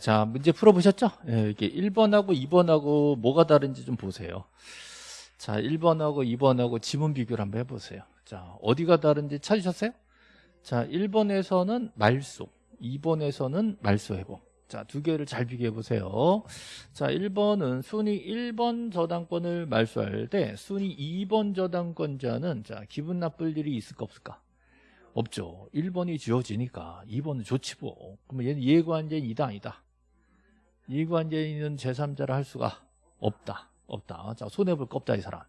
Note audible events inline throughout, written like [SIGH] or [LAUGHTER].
자, 문제 풀어보셨죠? 예, 이게 1번하고 2번하고 뭐가 다른지 좀 보세요. 자, 1번하고 2번하고 지문 비교를 한번 해보세요. 자, 어디가 다른지 찾으셨어요? 자, 1번에서는 말소, 2번에서는 말소 회복. 자, 두 개를 잘 비교해 보세요. 자, 1번은 순위 1번 저당권을 말소할 때 순위 2번 저당권자는 자, 기분 나쁠 일이 있을까 없을까? 없죠. 1번이 지워지니까 2번은 좋지 뭐. 그러면 얘는 이해관계인 이다 아니다. 이해관계인은 제3자를 할 수가 없다. 없다. 자, 손해볼 거 없다 이 사람.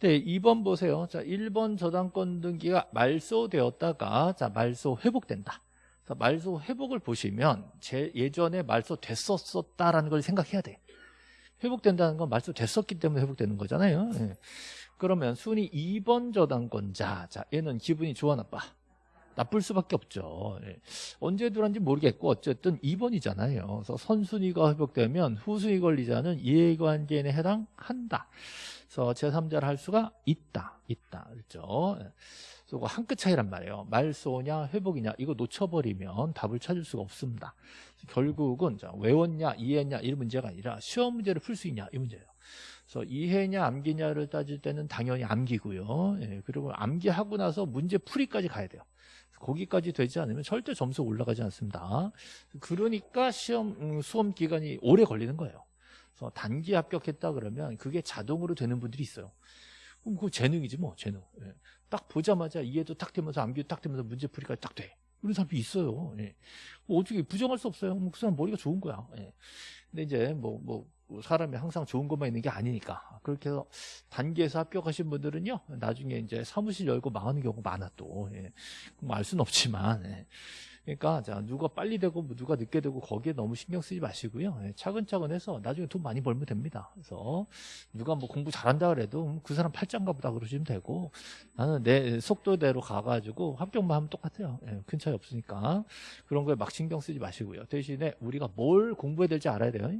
네, 2번 보세요. 자, 1번 저당권 등기가 말소되었다가 자, 말소 회복된다. 자, 말소 회복을 보시면 제 예전에 말소 됐었었다라는 걸 생각해야 돼. 회복된다는 건 말소 됐었기 때문에 회복되는 거잖아요. 예. 그러면 순위 2번 저당권자. 자, 얘는 기분이 좋아 나빠. 나쁠 수밖에 없죠. 예. 언제 들어왔는지 모르겠고 어쨌든 2번이잖아요. 그래서 선순위가 회복되면 후순위 권리자는 이해관계인에 해당한다. 그래서 제3자를 할 수가 있다. 있다. 그렇죠. 예. 그리고 한끗 차이란 말이에요. 말소냐 회복이냐 이거 놓쳐버리면 답을 찾을 수가 없습니다. 결국은 자, 외웠냐 이해했냐 이 문제가 아니라 시험 문제를 풀 수 있냐 이 문제예요. 그래서 이해냐 암기냐를 따질 때는 당연히 암기고요. 예, 그리고 암기하고 나서 문제 풀이까지 가야 돼요. 거기까지 되지 않으면 절대 점수 올라가지 않습니다. 그러니까 시험 음, 수험 기간이 오래 걸리는 거예요. 그래서 단기 합격했다 그러면 그게 자동으로 되는 분들이 있어요. 그럼 그 재능이지 뭐 재능. 예. 딱 보자마자 이해도 딱 되면서 암기도 딱 되면서 문제 풀이까지 딱 돼. 이런 사람이 있어요. 예. 뭐 어떻게 부정할 수 없어요. 뭐그 사람 머리가 좋은 거야. 예. 근데 이제 뭐, 뭐, 사람이 항상 좋은 것만 있는 게 아니니까. 그렇게 해서 단계에서 합격하신 분들은요, 나중에 이제 사무실 열고 망하는 경우가 많아 또. 예. 뭐알 수는 없지만. 예. 그러니까 자 누가 빨리 되고 뭐 누가 늦게 되고 거기에 너무 신경 쓰지 마시고요. 예, 차근차근 해서 나중에 돈 많이 벌면 됩니다. 그래서 누가 뭐 공부 잘한다 그래도 음, 그 사람 팔짱가 보다 그러시면 되고 나는 내 속도대로 가가지고 합격만 하면 똑같아요. 예, 큰 차이 없으니까 그런 거에 막 신경 쓰지 마시고요. 대신에 우리가 뭘 공부해야 될지 알아야 돼요.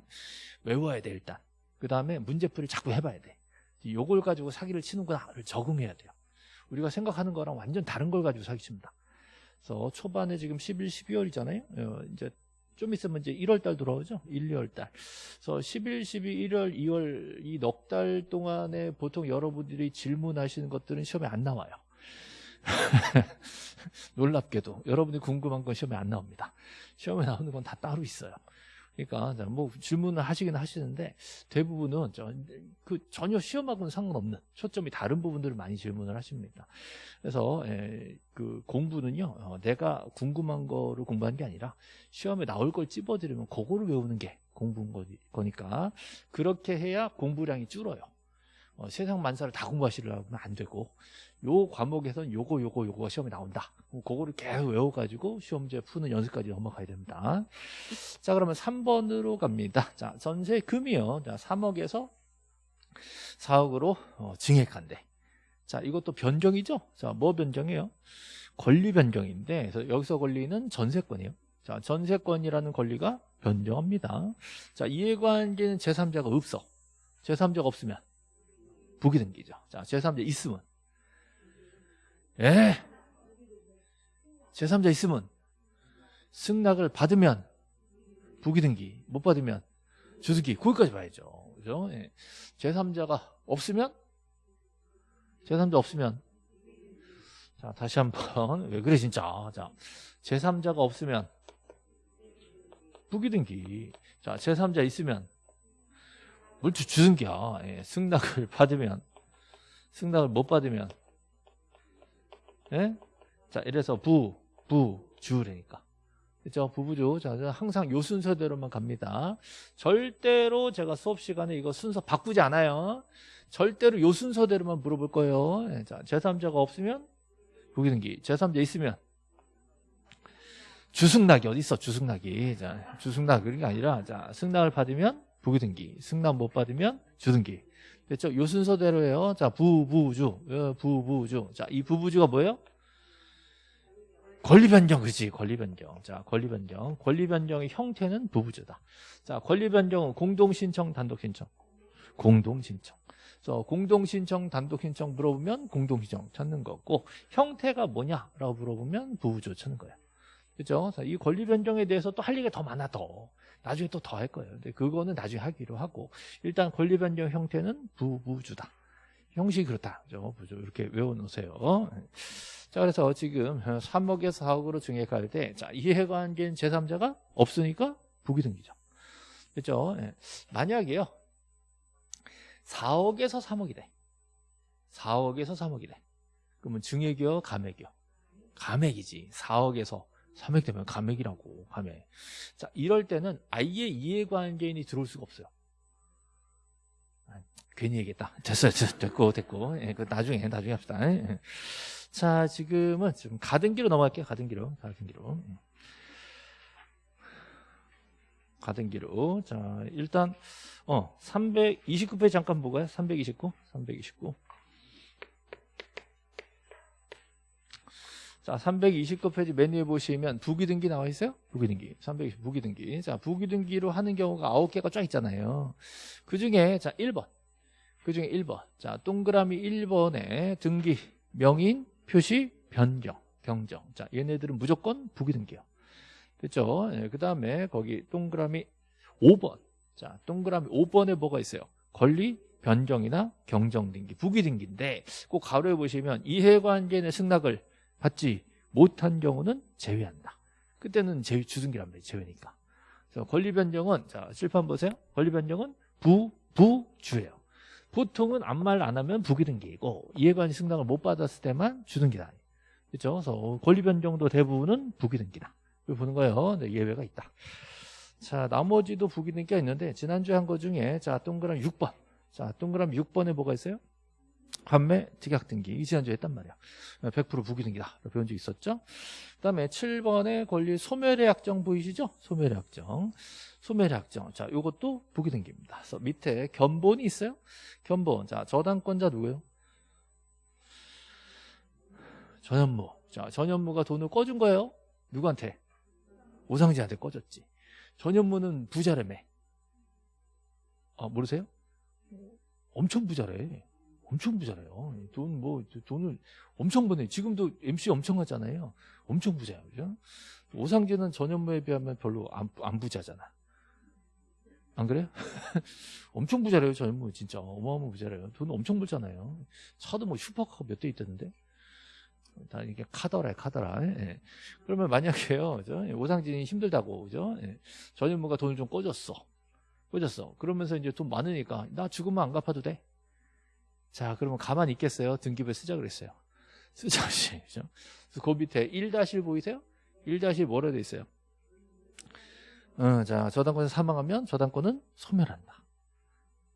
외워야 돼 일단. 그 다음에 문제풀이를 자꾸 해봐야 돼. 요걸 가지고 사기를 치는구나를 적응해야 돼요. 우리가 생각하는 거랑 완전 다른 걸 가지고 사기칩니다. 그래서 초반에 지금 11, 12월이잖아요. 어, 이제 좀 있으면 이제 1월 달 들어오죠. 1, 2월 달. 그래서 11, 12, 1월, 2월 이 넉 달 동안에 보통 여러분들이 질문하시는 것들은 시험에 안 나와요. [LAUGHS] 놀랍게도 여러분이 궁금한 건 시험에 안 나옵니다. 시험에 나오는 건 다 따로 있어요. 그러니까 뭐 질문을 하시긴 하시는데 대부분은 그 전혀 시험하고는 상관없는 초점이 다른 부분들을 많이 질문을 하십니다. 그래서 그 공부는요 어, 내가 궁금한 거를 공부하는 게 아니라 시험에 나올 걸 찝어드리면 그거를 외우는 게 공부인 거니까 그렇게 해야 공부량이 줄어요. 어, 세상 만사를 다 공부하시려면 안 되고 요 과목에선 요거 요거 요거가 시험에 나온다. 그거를 계속 외워가지고 시험제 푸는 연습까지 넘어가야 됩니다. 자 그러면 3번으로 갑니다. 자 전세금이요. 자 3억에서 4억으로 어, 증액한대. 자 이것도 변경이죠. 자뭐 변경이에요? 권리 변경인데 여기서 권리는 전세권이에요. 자 전세권이라는 권리가 변경합니다. 자 이해관계는 제3자가 없어. 제3자가 없으면 부기 등기죠. 자 제3자 있으면 예. 제3자 있으면 승낙을 받으면 부기 등기 못 받으면 주승기 거기까지 봐야죠. 그죠? 예. 제3자가 없으면 제3자 없으면 자 다시 한번 왜 그래 진짜 자 제3자가 없으면 부기 등기 자 제3자 있으면 물주 주승기야 예. 승낙을 [LAUGHS] 받으면 승낙을 못 받으면 예? 자, 이래서 부, 부, 주라니까. 그죠? 부부주. 자, 항상 요 순서대로만 갑니다. 절대로 제가 수업 시간에 이거 순서 바꾸지 않아요. 절대로 요 순서대로만 물어볼 거예요. 예, 자, 제3자가 없으면 부기등기. 제3자 있으면 주승낙이 어디 있어? 주승낙이. 자, 주승낙 그런 게 아니라 자, 승낙을 받으면 부기등기. 승낙 못 받으면 주등기. 됐죠? 요 순서대로예요. 자, 부부주. 어, 부부주. 자, 이 부부주가 뭐예요? 권리 변경, 그렇지. 권리 변경. 자, 권리 변경. 권리 변경의 형태는 부부주다. 자, 권리 변경은 공동 신청, 단독 신청. 공동 신청. 그래서 공동 신청, 단독 신청 물어보면 공동 신청 찾는 거고 형태가 뭐냐라고 물어보면 부부주 찾는 거예요. 그죠? 이 권리 변경에 대해서 또 할 얘기가 더 많아 더. 나중에 또 더 할 거예요. 근데 그거는 나중에 하기로 하고 일단 권리 변경 형태는 부부주다. 형식이 그렇다. 그죠? 부주 이렇게 외워놓으세요. 자, 그래서 지금 3억에서 4억으로 증액할 때, 자, 이해관계인 제3자가 없으니까 부기 등기죠. 그죠? 예. 만약에요, 4억에서 3억이 돼. 4억에서 3억이 돼. 그러면 증액이요, 감액이요? 감액이지. 4억에서 3억 되면 감액이라고, 감액. 자, 이럴 때는 아예 이해관계인이 들어올 수가 없어요. 아, 괜히 얘기했다. [LAUGHS] 됐어요. 됐고, 됐고. 예, 그 나중에, 나중에 합시다. 예. 자, 지금은 좀 가등기로 넘어갈게요. 가등기로. 가등기로. 가등기로. 자, 일단, 어, 329페이지 잠깐 보고요. 329. 329. 자, 329페이지 맨 위에 보시면 부기등기 나와 있어요? 부기등기. 320 부기등기. 자, 부기등기로 하는 경우가 9개가 쫙 있잖아요. 그 중에, 자, 1번. 그 중에 1번. 자, 동그라미 1번에 등기, 명인, 표시, 변경, 경정. 자, 얘네들은 무조건 부기등기요. 됐죠? 예, 그 다음에 거기 동그라미 5번. 자, 동그라미 5번에 뭐가 있어요? 권리, 변경이나 경정 등기, 부기 등기인데 꼭 가로에 보시면 이해관계의 승낙을 받지 못한 경우는 제외한다. 그때는 제외 주등기란 말이에요. 제외니까. 그래서 권리 변경은 자, 실판 보세요. 권리 변경은 부 부주예요. 보통은 아무 말 안 하면 부기등기이고 이해관계 승낙을 못 받았을 때만 주등기다. 그렇죠? 그래서 권리 변경도 대부분은 부기등기다. 이걸 보는 거예요. 네, 예외가 있다. 자, 나머지도 부기등기가 있는데 지난주에 한 거 중에 자, 동그라미 6번. 자, 동그라미 6번에 뭐가 있어요? 판매 특약 등기. 이 지난주에 했단 말이야. 100% 부기등기다. 배운 적 있었죠? 그 다음에 7번에 권리 소멸의 약정 보이시죠? 소멸의 약정. 소멸의 약정. 자, 요것도 부기등기입니다. 그래서 밑에 견본이 있어요? 견본. 자, 저당권자 누구예요? 전현무. 자, 전현무가 돈을 꺼준 거예요? 누구한테? 오상진한테 꺼졌지. 전현무는 부자라며. 아, 모르세요? 엄청 부자래. 엄청 부자래요. 돈 뭐 돈을 엄청 버네. 지금도 MC 엄청 하잖아요. 엄청 부자예요. 그죠? 오상진은 전현무에 비하면 별로 안, 안 부자잖아. 안 그래요? [LAUGHS] 엄청 부자래요, 전현무 진짜 어마어마한 부자래요. 돈 엄청 벌잖아요. 차도 뭐 슈퍼카가 몇대 있다는데. 다 이게 카더라, 카더라. 예. 그러면 만약에요, 그죠? 오상진이 힘들다고, 그죠? 예. 전현무가 돈을 좀 꺼줬어. 꺼졌어. 그러면서 이제 돈 많으니까 나 죽으면 안 갚아도 돼. 자, 그러면 가만히 있겠어요? 등기부에 쓰자 그랬어요. 쓰자시. [LAUGHS] 그죠? 그 밑에 1-1 보이세요? 1- 뭐라 돼 있어요? 어, 자, 저당권에서 사망하면 저당권은 소멸한다.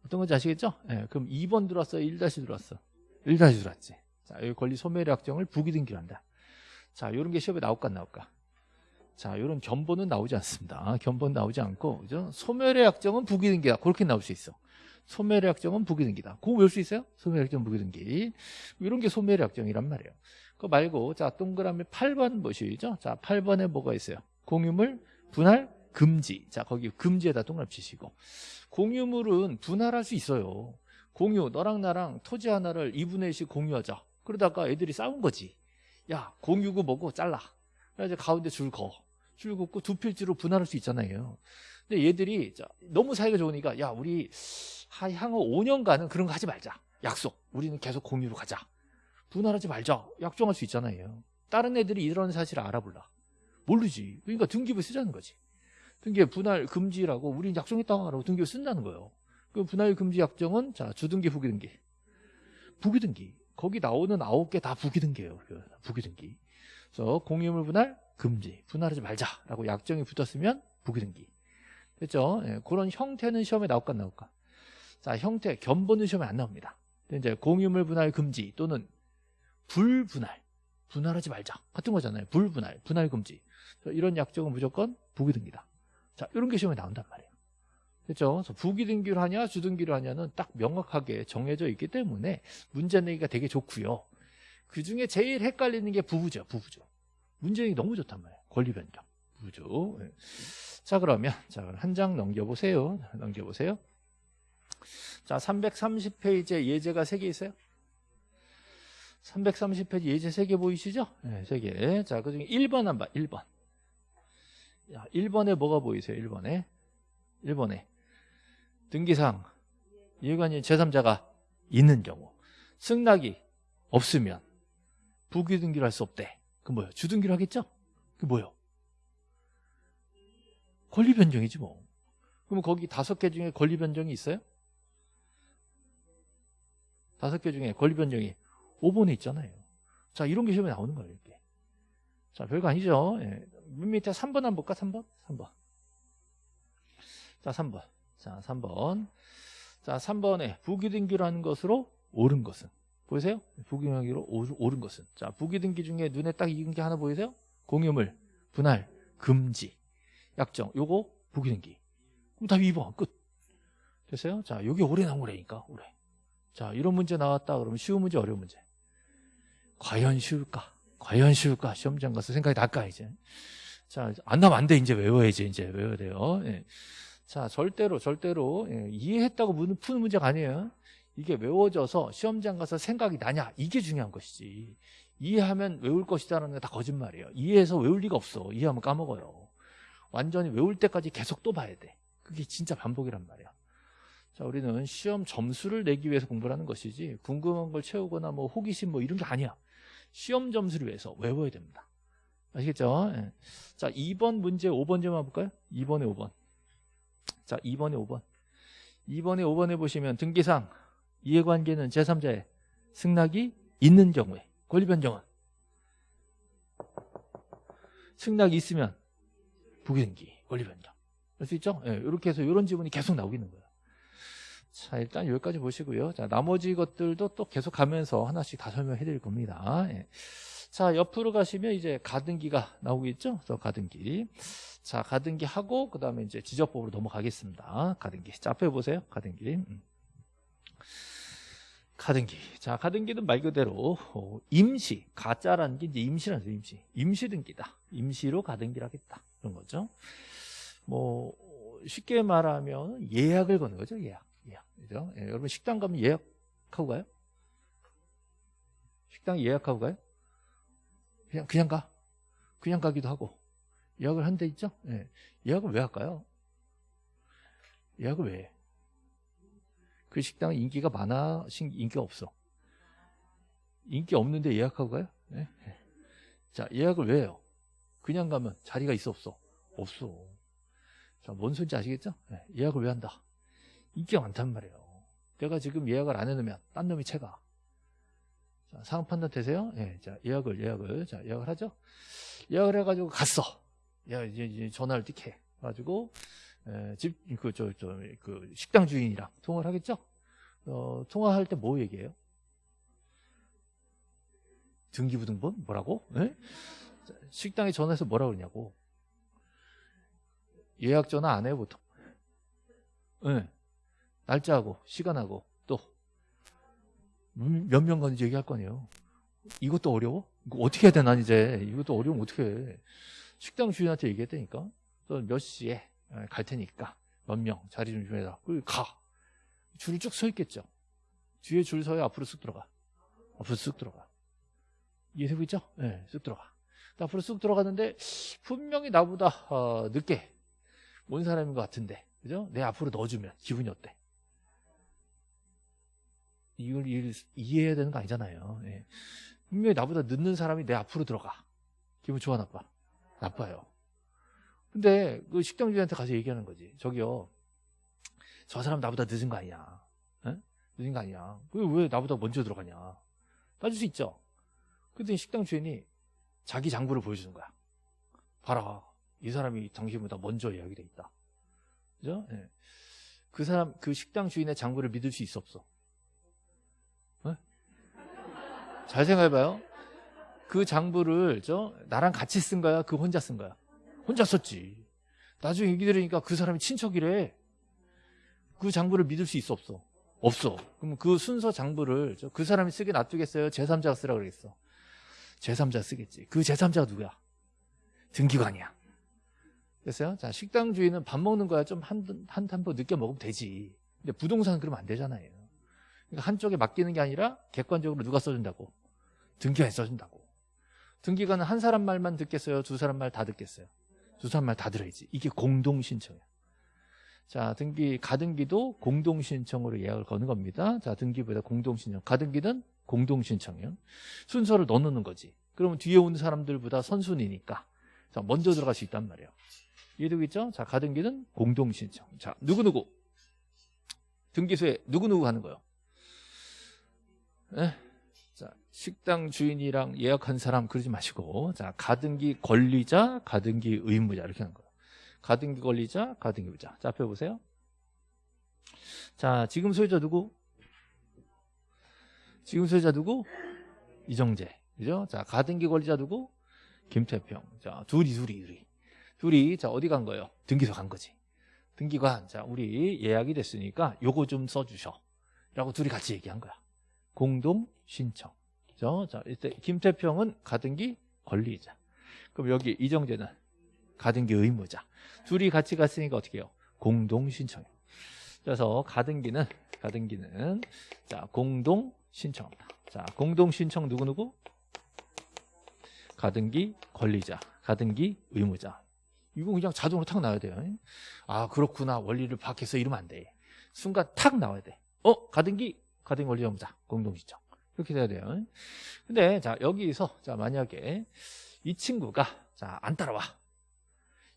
어떤 건지 아시겠죠? 예, 그럼 2번 들어왔어요? 1- 들어왔어? 1- 들어왔지. 자, 여기 권리 소멸의 약정을 부기등기로 한다. 자, 요런 게 시험에 나올까 안 나올까? 자, 요런 견본은 나오지 않습니다. 견본 나오지 않고, 그죠? 소멸의 약정은 부기등기다. 그렇게 나올 수 있어. 소멸의 약정은 부기등기다. 그거 외울 수 있어요? 소멸의 약정 부기등기. 이런 게 소멸의 약정이란 말이에요. 그거 말고 자 동그라미 8번 보시죠. 자 8번에 뭐가 있어요? 공유물 분할 금지. 자 거기 금지에다 동그라미 치시고 공유물은 분할할 수 있어요. 공유 너랑 나랑 토지 하나를 2분의 1씩 공유하자. 그러다가 애들이 싸운 거지. 야 공유고 뭐고 잘라. 그래서 가운데 줄 거. 줄 긋고 두 필지로 분할할 수 있잖아요. 근데 얘들이 너무 사이가 좋으니까 야 우리 향후 5년간은 그런 거 하지 말자. 약속. 우리는 계속 공유로 가자. 분할하지 말자. 약정할 수 있잖아요. 다른 애들이 이런 사실을 알아볼라. 모르지. 그러니까 등기부 쓰자는 거지. 등기에 분할 금지라고 우리 약속했다고 하라고 등기부 쓴다는 거예요. 그 분할 금지 약정은 자 주등기 후기등기. 부기등기. 거기 나오는 아홉 개 다 부기등기예요. 그 부기등기. 그래서 공유물 분할 금지. 분할하지 말자라고 약정이 붙었으면 부기등기. 됐죠? 예, 그런 형태는 시험에 나올까 안 나올까? 자, 형태, 견본은 시험에 안 나옵니다. 이제 공유물 분할 금지 또는 불분할, 분할하지 말자 같은 거잖아요. 불분할, 분할 금지. 이런 약정은 무조건 부기등기다. 자, 이런 게 시험에 나온단 말이에요. 그렇죠? 그래서 부기등기를 하냐, 주등기를 하냐는 딱 명확하게 정해져 있기 때문에 문제 내기가 되게 좋고요. 그 중에 제일 헷갈리는 게 부부죠, 부부죠. 문제 내기 너무 좋단 말이에요. 권리 변경, 예. 자, 그러면 자, 한 장 넘겨 보세요. 넘겨 보세요. 자, 330페이지에 예제가 3개 있어요. 330페이지 예제 3개 보이시죠? 네, 3개. 자, 그 중에 1번 한번 1번. 야, 1번에 뭐가 보이세요? 1번에 1번에 등기상 이해관이 제3자가 있는 경우 승낙이 없으면 부기등기를 할 수 없대. 그 뭐예요? 주등기를 하겠죠? 그 뭐예요? 권리 변경이지 뭐. 그럼 거기 다섯 개 중에 권리 변경이 있어요? 다섯 개 중에 권리 변경이 5번에 있잖아요. 자, 이런 게 시험에 나오는 거예요, 이렇게. 자, 별거 아니죠. 예. 맨 밑에 3번 한번 볼까? 3번? 3번. 자, 3번. 자, 3번. 자, 3번에 부기등기라는 것으로 옳은 것은 보이세요? 부기등기로 옳은 것은 자, 부기등기 중에 눈에 딱 익은 게 하나 보이세요? 공유물, 분할, 금지, 약정 요거 부기등기 그럼 답 2번 끝 됐어요? 자, 요게 오래 나온 거라니까 오래 자, 이런 문제 나왔다 그러면 쉬운 문제 어려운 문제 과연 쉬울까? 과연 쉬울까? 시험장 가서 생각이 날까 이제 자, 안 나면 안 돼 이제 외워야지 이제 외워야 돼요 예. 자, 절대로, 절대로, 예, 이해했다고 푸는 문제가 아니에요. 이게 외워져서 시험장 가서 생각이 나냐? 이게 중요한 것이지. 이해하면 외울 것이다라는 게 다 거짓말이에요. 이해해서 외울 리가 없어. 이해하면 까먹어요. 완전히 외울 때까지 계속 또 봐야 돼. 그게 진짜 반복이란 말이야. 자, 우리는 시험 점수를 내기 위해서 공부를 하는 것이지, 궁금한 걸 채우거나 뭐 호기심 뭐 이런 게 아니야. 시험 점수를 위해서 외워야 됩니다. 아시겠죠? 예. 자, 2번 문제 5번 좀 해볼까요? 2번에 5번. 자, 2번에 5번. 2번에 5번에 보시면 등기상 이해관계는 제3자의 승낙이 있는 경우에 권리 변경은 승낙이 있으면 부기등기 권리 변경. 할수 있죠? 예, 이렇게 해서 이런 지문이 계속 나오기는 거예요. 자, 일단 여기까지 보시고요. 자, 나머지 것들도 또 계속 가면서 하나씩 다 설명해 드릴 겁니다. 예. 자, 옆으로 가시면 이제 가등기가 나오겠죠? 그래서 가등기. 자, 가등기 하고 그 다음에 이제 지적법으로 넘어가겠습니다. 가등기. 자, 앞에 보세요. 가등기. 음. 가등기. 자, 가등기는 말 그대로 어, 임시, 가짜라는 게 이제 임시라는 거죠, 임시. 임시 등기다. 임시로 가등기를 하겠다. 그런 거죠. 뭐 쉽게 말하면 예약을 거는 거죠, 예약. 예약. 그죠? 예, 여러분 식당 가면 예약하고 가요? 식당 예약하고 가요? 그냥 그냥 가. 그냥 가기도 하고. 예약을 한 데 있죠? 예. 예약을 왜 할까요? 예약을 왜 해? 그 식당은 인기가 많아, 인기가 없어? 인기 없는데 예약하고 가요? 네? 자, 예약을 왜 해요? 그냥 가면 자리가 있어, 없어? 없어. 자, 뭔 소리인지 아시겠죠? 네. 예약을 왜 한다? 인기가 많단 말이에요. 내가 지금 예약을 안 해놓으면 딴 놈이 채가. 자, 상황 판단 되세요? 예, 자, 예약을, 예약을. 자, 예약을 하죠? 예약을 해가지고 갔어. 야, 이제, 이제 전화를 띡해. 가지고, 에, 집, 그, 저, 저, 그, 식당 주인이랑 통화를 하겠죠? 어, 통화할 때 뭐 얘기해요? 등기부등본? 뭐라고? 네? 식당에 전화해서 뭐라 그러냐고. 예약 전화 안 해요, 보통. 네. 날짜하고, 시간하고, 또. 몇명 가는지 얘기할 거 아니에요. 이것도 어려워? 이거 어떻게 해야 되나, 이제. 이것도 어려우면 어떻게 해. 식당 주인한테 얘기했다니까. 몇 시에 갈 테니까 몇 명 자리 좀 주해라. 그리고 가. 줄을 쭉 서 있겠죠. 뒤에 줄 서야 앞으로 쑥 들어가. 앞으로 쑥 들어가. 이해되고 있죠? 네, 쑥 들어가. 앞으로 쑥 들어가는데 분명히 나보다 어, 늦게 온 사람인 것 같은데, 그죠? 내 앞으로 넣어주면 기분이 어때? 이걸 이해해야 되는 거 아니잖아요. 네. 분명히 나보다 늦는 사람이 내 앞으로 들어가. 기분 좋아 나빠? 나빠요. 근데 그 식당 주인한테 가서 얘기하는 거지. 저기요. 저 사람 나보다 늦은 거 아니야. 에? 늦은 거 아니야. 왜, 왜 나보다 먼저 들어가냐. 따질 수 있죠. 그랬더니 식당 주인이 자기 장부를 보여주는 거야. 봐라. 이 사람이 당신보다 먼저 예약이 돼 있다. 그죠? 예. 그 사람, 그 식당 주인의 장부를 믿을 수 있어, 없어? 에? 잘 생각해봐요. 그 장부를, 저, 나랑 같이 쓴 거야? 그 혼자 쓴 거야? 혼자 썼지. 나중에 얘기 들으니까 그 사람이 친척이래. 그 장부를 믿을 수 있어, 없어? 없어. 그럼 그 순서 장부를 그 사람이 쓰게 놔두겠어요? 제3자가 쓰라 그러겠어. 제3자 쓰겠지. 그 제3자가 누구야? 등기관이야. 됐어요? 자, 식당 주인은 밥 먹는 거야 좀 한, 한, 한번 늦게 먹으면 되지. 근데 부동산은 그러면 안 되잖아요. 그러니까 한쪽에 맡기는 게 아니라 객관적으로 누가 써준다고? 등기관이 써준다고. 등기관은 한 사람 말만 듣겠어요? 두 사람 말 다 듣겠어요? 두 사람 말 다 들어야지. 이게 공동 신청이야. 자, 등기 가등기도 공동 신청으로 예약을 거는 겁니다. 자, 등기부에다 공동 신청. 가등기는 공동 신청이요. 순서를 넣는 거지. 그러면 뒤에 오는 사람들보다 선순위니까 자, 먼저 들어갈 수 있단 말이에요. 이해되겠죠? 자, 가등기는 공동 신청. 자, 누구누구 등기소에 누구누구 가는 거예요. 네? 자, 식당 주인이랑 예약한 사람 그러지 마시고 자, 가등기 권리자, 가등기 의무자 이렇게 하는 거예요. 가등기 권리자, 가등기 의무자. 자, 앞에 보세요. 자, 지금 소유자 누구? 지금 소유자 누구? 이정재. 그죠? 자, 가등기 권리자 누구? 김태평. 자, 둘이, 둘이, 둘이. 둘이, 자, 어디 간 거예요? 등기소 간 거지. 등기관. 자, 우리 예약이 됐으니까 요거 좀 써주셔. 라고 둘이 같이 얘기한 거야. 공동 신청. 그죠? 자, 이때 김태평은 가등기 권리자. 그럼 여기 이정재는 가등기 의무자. 둘이 같이 갔으니까 어떻게 해요? 공동 신청이에요. 그래서 가등기는 가등기는 자, 공동 신청합니다. 자, 공동 신청 누구 누구? 가등기 권리자, 가등기 의무자. 이거 그냥 자동으로 탁 나와야 돼요. 아, 그렇구나. 원리를 밖에서 이러면 안 돼. 순간 탁 나와야 돼. 어, 가등기, 가등기 권리자 의무자, 공동 신청. 이렇게 돼야 돼요. 근데 자, 여기서 자, 만약에 이 친구가 자, 안 따라와.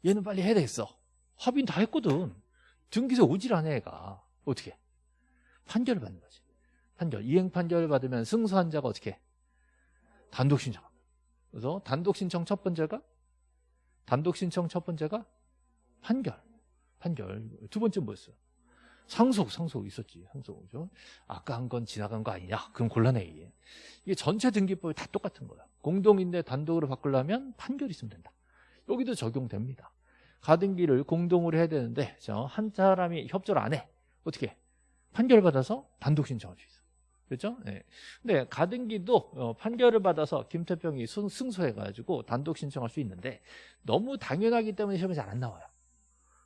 얘는 빨리 해야 되겠어. 합의는 다 했거든. 등기소 오질 않아, 애가. 어떻게? 판결을 받는 거지. 판결. 이행 판결을 받으면 승소한 자가 어떻게? 단독 신청. 그래서 단독 신청 첫 번째가 단독 신청 첫 번째가 판결. 판결. 두 번째 뭐였어요? 상속, 상속 있었지. 상속. 그죠? 아까 한 건 지나간 거 아니냐? 그럼 곤란해, 이게. 이게 전체 등기법이 다 똑같은 거야. 공동인데 단독으로 바꾸려면 판결이 있으면 된다. 여기도 적용됩니다. 가등기를 공동으로 해야 되는데 한 사람이 협조를 안 해. 어떻게? 판결 받아서 단독 신청할 수 있어. 그렇죠? 네. 근데 가등기도 어, 판결을 받아서 김태평이 승소해가지고 단독 신청할 수 있는데 너무 당연하기 때문에 시험에 잘안 나와요.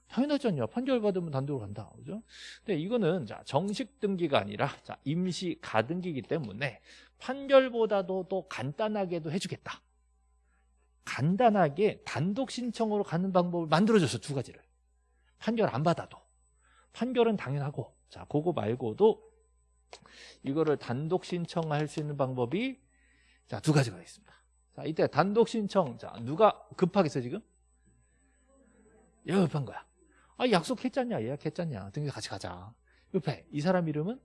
당연하잖아요. 판결 받으면 단독으로 간다. 그죠? 근데 이거는 자, 정식 등기가 아니라 자, 임시 가등기이기 때문에 판결보다도 더 간단하게도 해주겠다. 간단하게 단독 신청으로 가는 방법을 만들어줬어 두 가지를 판결 안 받아도 판결은 당연하고 자 그거 말고도 이거를 단독 신청할 수 있는 방법이 자 두 가지가 있습니다. 자 이때 단독 신청 자 누가 급하겠어 지금? 얘가 급한 거야. 아 약속했잖냐 예약했잖냐. 등기 같이 가자. 옆에 이 사람 이름은?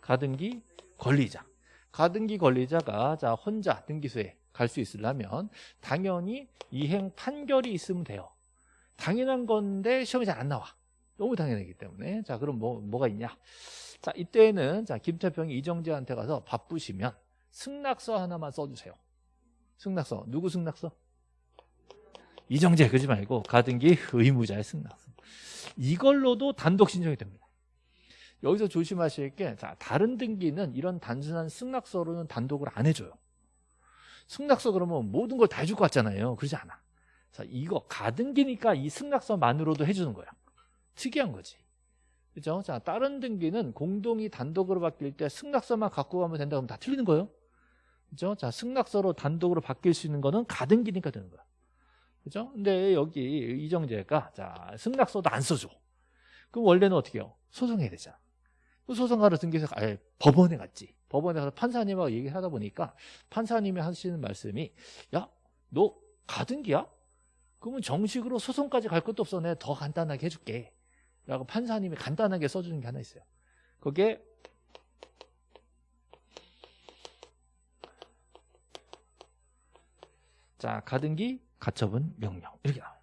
가등기 권리자. 가등기 권리자가 자 혼자 등기소에 갈 수 있으려면 당연히 이행 판결이 있으면 돼요. 당연한 건데 시험이 잘 안 나와. 너무 당연하기 때문에 자 그럼 뭐 뭐가 있냐? 자 이때는 자 김태평이 이정재한테 가서 바쁘시면 승낙서 하나만 써주세요. 승낙서 누구 승낙서? 이정재 그러지 말고 가등기 의무자의 승낙서. 이걸로도 단독 신청이 됩니다. 여기서 조심하실 게 자, 다른 등기는 이런 단순한 승낙서로는 단독을 안 해줘요. 승낙서 그러면 모든 걸 다 해줄 것 같잖아요. 그러지 않아. 자, 이거 가등기니까 이 승낙서만으로도 해주는 거야. 특이한 거지. 그죠? 자, 다른 등기는 공동이 단독으로 바뀔 때 승낙서만 갖고 가면 된다 그러면 다 틀리는 거예요. 그죠? 자, 승낙서로 단독으로 바뀔 수 있는 거는 가등기니까 되는 거야. 그죠? 근데 여기 이정재가 자, 승낙서도 안 써줘. 그럼 원래는 어떻게 해요? 소송해야 되잖아. 소송하러 등기해서 아예 법원에 갔지. 법원에 가서 판사님하고 얘기를 하다 보니까 판사님이 하시는 말씀이 야, 너 가등기야? 그러면 정식으로 소송까지 갈 것도 없어. 내가 더 간단하게 해줄게. 라고 판사님이 간단하게 써주는 게 하나 있어요. 그게 자 가등기 가처분 명령 이렇게 나와요.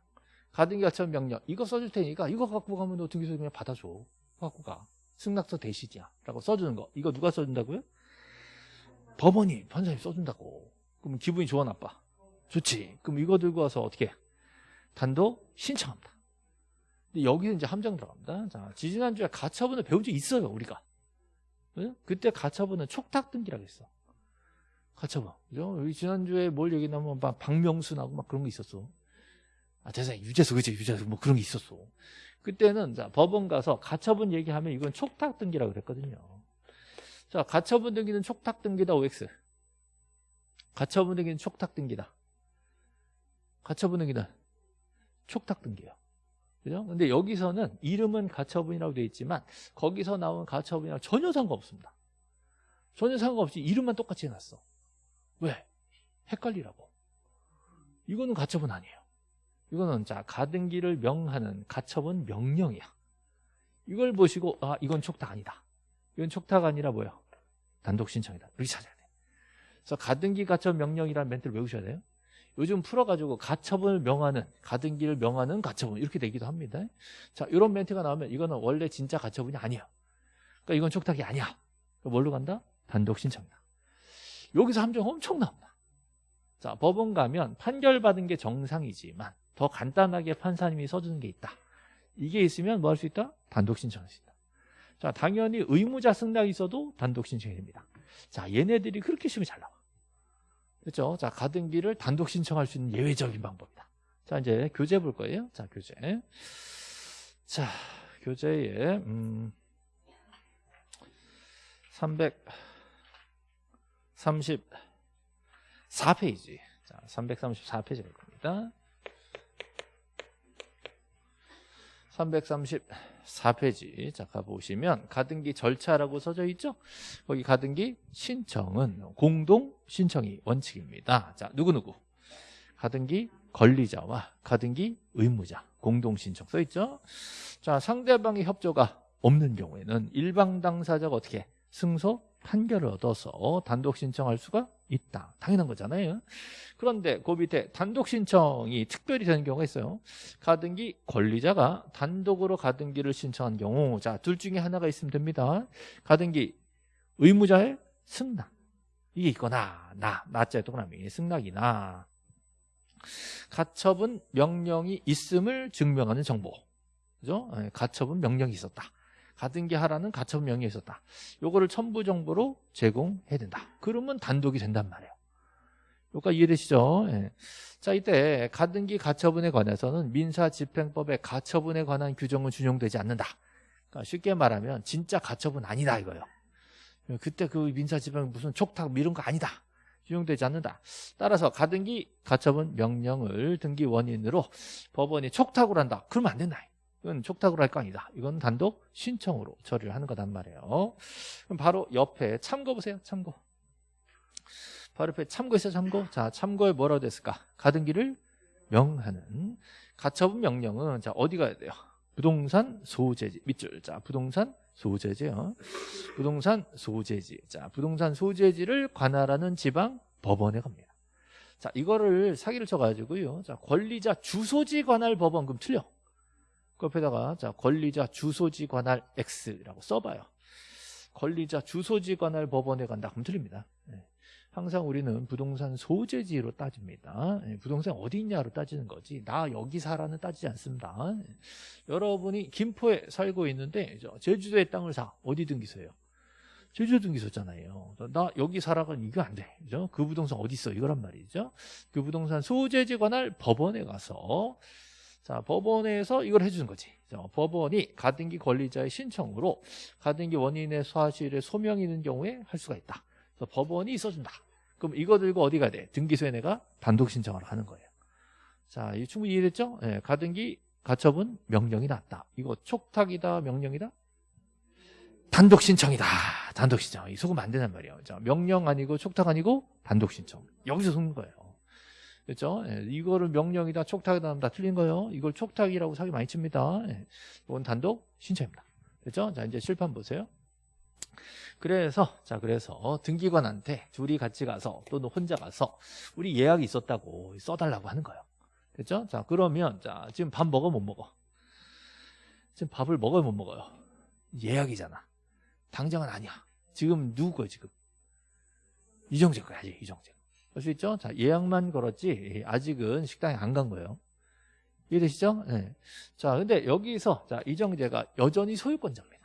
가등기 가처분 명령 이거 써줄 테니까 이거 갖고 가면 너 등기소 그냥 받아줘. 갖고 가. 승낙서 대시지야 라고 써주는 거 이거 누가 써준다고요? 법원이 판사님 써준다고 그럼 기분이 좋아 나빠? 좋지 그럼 이거 들고 와서 어떻게 단독 신청합니다 여기는 이제 함정 들어갑니다 자 지지난주에 가처분을 배운 적 있어요 우리가 네? 그때 가처분은 촉탁 등기라고 했어 가처분 그죠? 여기 지난주에 뭘 얘기했냐면 막 박명순하고 막 그런 거 있었어 아 대상 유재수 그지 유재수 뭐 그런 게 있었어 그때는 자, 법원 가서 가처분 얘기하면 이건 촉탁 등기라고 그랬거든요. 자, 가처분 등기는 촉탁 등기다 OX. 가처분 등기는 촉탁 등기다. 가처분 등기는 촉탁 등기예요. 그죠? 근데 여기서는 이름은 가처분이라고 되어 있지만 거기서 나온 가처분이랑 전혀 상관없습니다. 전혀 상관없이 이름만 똑같이 해놨어. 왜? 헷갈리라고. 이거는 가처분 아니에요. 이거는 자 가등기를 명하는 가처분 명령이야. 이걸 보시고 아 이건 촉탁 아니다. 이건 촉탁 아니라 뭐야? 단독 신청이다. 이렇게 찾아야 돼. 그래서 가등기 가처분 명령이라는 멘트를 외우셔야 돼요. 요즘 풀어가지고 가처분을 명하는 가등기를 명하는 가처분 이렇게 되기도 합니다. 자 이런 멘트가 나오면 이거는 원래 진짜 가처분이 아니야. 그러니까 이건 촉탁이 아니야. 뭘로 간다? 단독 신청이다. 여기서 함정 엄청 나옵니다. 자 법원 가면 판결받은 게 정상이지만 더 간단하게 판사님이 써주는 게 있다. 이게 있으면 뭐 할 수 있다? 단독 신청할 수 있다. 자 당연히 의무자 승낙이 있어도 단독 신청이 됩니다. 자 얘네들이 그렇게 시험이 잘 나와. 그렇죠? 자 가등 기를 단독 신청할 수 있는 예외적인 방법이다. 자 이제 교재 볼 거예요. 자 교재. 자 교재에 음, 334페이지. 자 334페이지일 겁니다. 334 페이지. 자 가보시면 가등기 절차라고 써져 있죠? 거기 가등기 신청은 공동 신청이 원칙입니다. 자 누구누구? 가등기 권리자와 가등기 의무자. 공동 신청 써 있죠? 자 상대방의 협조가 없는 경우에는 일방 당사자가 어떻게? 승소 판결을 얻어서 단독 신청할 수가 있다. 당연한 거잖아요. 그런데 그 밑에 단독 신청이 특별히 되는 경우가 있어요. 가등기 권리자가 단독으로 가등기를 신청한 경우 자, 둘 중에 하나가 있으면 됩니다. 가등기 의무자의 승낙. 이게 있거나 나, 나자의 동그라미 승낙이나 가처분 명령이 있음을 증명하는 정보. 그죠? 예, 가처분 명령이 있었다. 가등기 하라는 가처분 명령이 있었다. 요거를 첨부 정보로 제공해야 된다. 그러면 단독이 된단 말이에요. 여기까지 이해되시죠? 예. 자, 이때 가등기 가처분에 관해서는 민사집행법의 가처분에 관한 규정은 준용되지 않는다. 그러니까 쉽게 말하면 진짜 가처분 아니다 이거예요. 그때 그 민사집행 무슨 촉탁 뭐 이런 거 아니다. 준용되지 않는다. 따라서 가등기 가처분 명령을 등기 원인으로 법원이 촉탁을 한다. 그러면 안 된다. 이건 촉탁으로 할 거 아니다. 이건 단독 신청으로 처리를 하는 거단 말이에요. 그럼 바로 옆에 참고 보세요. 참고. 바로 옆에 참고 있어요. 참고. 자, 참고에 뭐라고 됐을까? 가등기를 명하는 가처분 명령은 자 어디 가야 돼요? 부동산 소재지 밑줄. 자, 부동산 소재지요. 부동산 소재지. 자, 부동산 소재지를 관할하는 지방 법원에 갑니다. 자, 이거를 사기를 쳐가지고요. 자, 권리자 주소지 관할 법원 그럼 틀려. 그 옆에다가 자 권리자 주소지 관할 X라고 써봐요. 권리자 주소지 관할 법원에 간다. 그럼 틀립니다. 네. 항상 우리는 부동산 소재지로 따집니다. 네. 부동산 어디 있냐로 따지는 거지. 나 여기 살아는 따지지 않습니다. 네. 여러분이 김포에 살고 있는데 제주도에 땅을 사. 어디 등기소예요? 제주도 등기소잖아요. 나 여기 살아가 이거 안 돼. 그죠? 그 부동산 어디 있어? 이거란 말이죠. 그 부동산 소재지 관할 법원에 가서 자, 법원에서 이걸 해주는 거지. 자, 법원이 가등기 권리자의 신청으로 가등기 원인의 사실에 소명이 있는 경우에 할 수가 있다. 그래서 법원이 써준다. 그럼 이거 들고 어디 가야 돼? 등기소에 내가 단독 신청을 하는 거예요. 자, 이 충분히 이해됐죠? 네, 가등기 가처분 명령이 났다. 이거 촉탁이다, 명령이다? 단독 신청이다. 단독 신청. 이 속으면 안 된단 말이에요. 자, 명령 아니고 촉탁 아니고 단독 신청. 여기서 속는 거예요. 그렇죠? 예, 이거를 명령이다 촉탁이다 다 틀린 거예요. 이걸 촉탁이라고 사기 많이 칩니다. 예, 이건 단독 신청입니다. 그렇죠? 자 이제 실판 보세요. 그래서 자 그래서 등기관한테 둘이 같이 가서 또는 혼자 가서 우리 예약이 있었다고 써달라고 하는 거예요. 그렇죠? 자 그러면 자 지금 밥 먹어 못 먹어? 지금 밥을 먹어요 못 먹어요? 예약이잖아. 당장은 아니야. 지금 누구 거야 지금? 이정재 거야지 이정재. 볼수 있죠? 자, 예약만 걸었지 아직은 식당에 안 간 거예요. 이해되시죠? 네. 자, 근데 여기서 자 이정재가 여전히 소유권자입니다.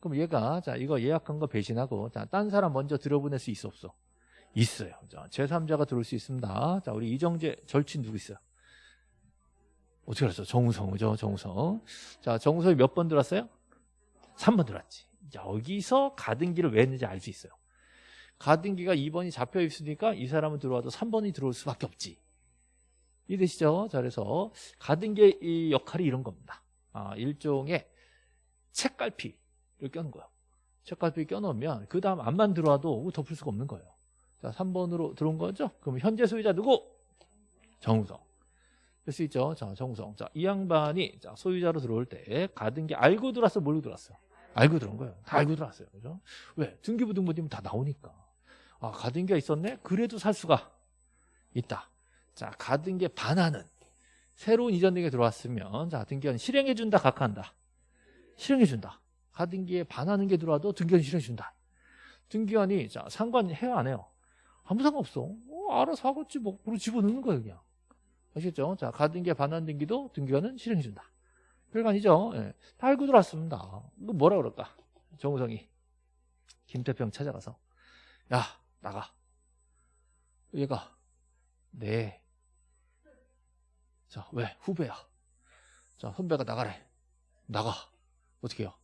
그럼 얘가 자 이거 예약한 거 배신하고 자, 딴 사람 먼저 들어보낼 수 있어 없어? 있어요. 자, 제3자가 들어올 수 있습니다. 자, 우리 이정재 절친 누구 있어요? 어떻게 알았어? 정우성이죠, 정우성. 자, 정우성이 몇 번 들어왔어요? 3번 들어왔지. 여기서 가등기를 왜 했는지 알 수 있어요. 가등기가 2번이 잡혀 있으니까 이 사람은 들어와도 3번이 들어올 수밖에 없지. 이해되시죠? 자, 그래서 가등기의 이 역할이 이런 겁니다. 아, 일종의 책갈피를 껴는 거예요. 책갈피 껴놓으면 그 다음 안만 들어와도 덮을 수가 없는 거예요. 자, 3번으로 들어온 거죠? 그럼 현재 소유자 누구? 정우성. 될 수 있죠? 자, 정우성. 자, 이 양반이 자, 소유자로 들어올 때 가등기 알고 들어왔어? 모르고 들어왔어요? 알고 들어온 거예요. 다 알고 들어왔어요. 그죠? 왜? 등기부 등본이면 다 나오니까. 아, 가등기가 있었네? 그래도 살 수가 있다. 자, 가등기에 반하는 새로운 이전 등기가 들어왔으면 자, 등기관 실행해 준다, 각하한다. 실행해 준다. 가등기에 반하는 게 들어와도 등기관 실행해 준다. 등기관이 자, 상관해요, 안 해요? 아무 상관없어. 어, 알아서 하겠지, 뭐. 그리고 집어넣는 거예요, 그냥. 아시겠죠? 자, 가등기에 반하는 등기도 등기관은 실행해 준다. 별거 아니죠? 예. 다 알고 들어왔습니다. 이거 뭐라 그럴까? 정우성이. 김태평 찾아가서. 야, 나가. 얘가. 네. 자, 왜? 후배야. 자, 선배가 나가래. 나가. 어떻게 해요?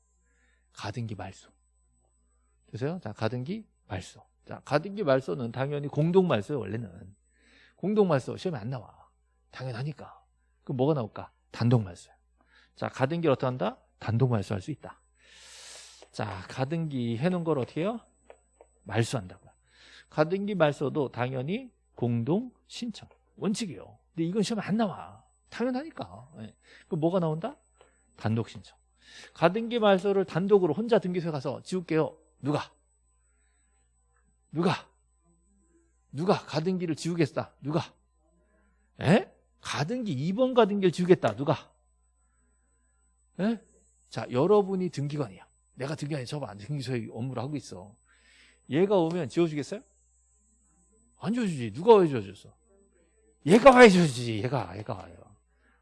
가등기 말소. 되세요? 자, 가등기 말소. 자, 가등기 말소는 당연히 공동 말소예요, 원래는. 공동 말소 시험에 안 나와. 당연하니까. 그럼 뭐가 나올까? 단독 말소야. 자, 가등기를 어떻게 한다? 단독 말소할 수 있다. 자, 가등기 해놓은 걸 어떻게 해요? 말소한다고요. 가등기 말소도 당연히 공동 신청. 원칙이에요. 근데 이건 시험에 안 나와. 당연하니까. 예. 그럼 뭐가 나온다? 단독 신청. 가등기 말소를 단독으로 혼자 등기소에 가서 지울게요. 누가? 누가? 누가 가등기를 지우겠다? 누가? 에? 가등기 2번 가등기를 지우겠다. 누가? 에? 자, 여러분이 등기관이야. 내가 등기관이 저봐 등기소에 업무를 하고 있어. 얘가 오면 지워주겠어요? 안 지워주지. 누가 왜 지워줬어? 얘가 왜 지워주지. 얘가, 얘가 와요.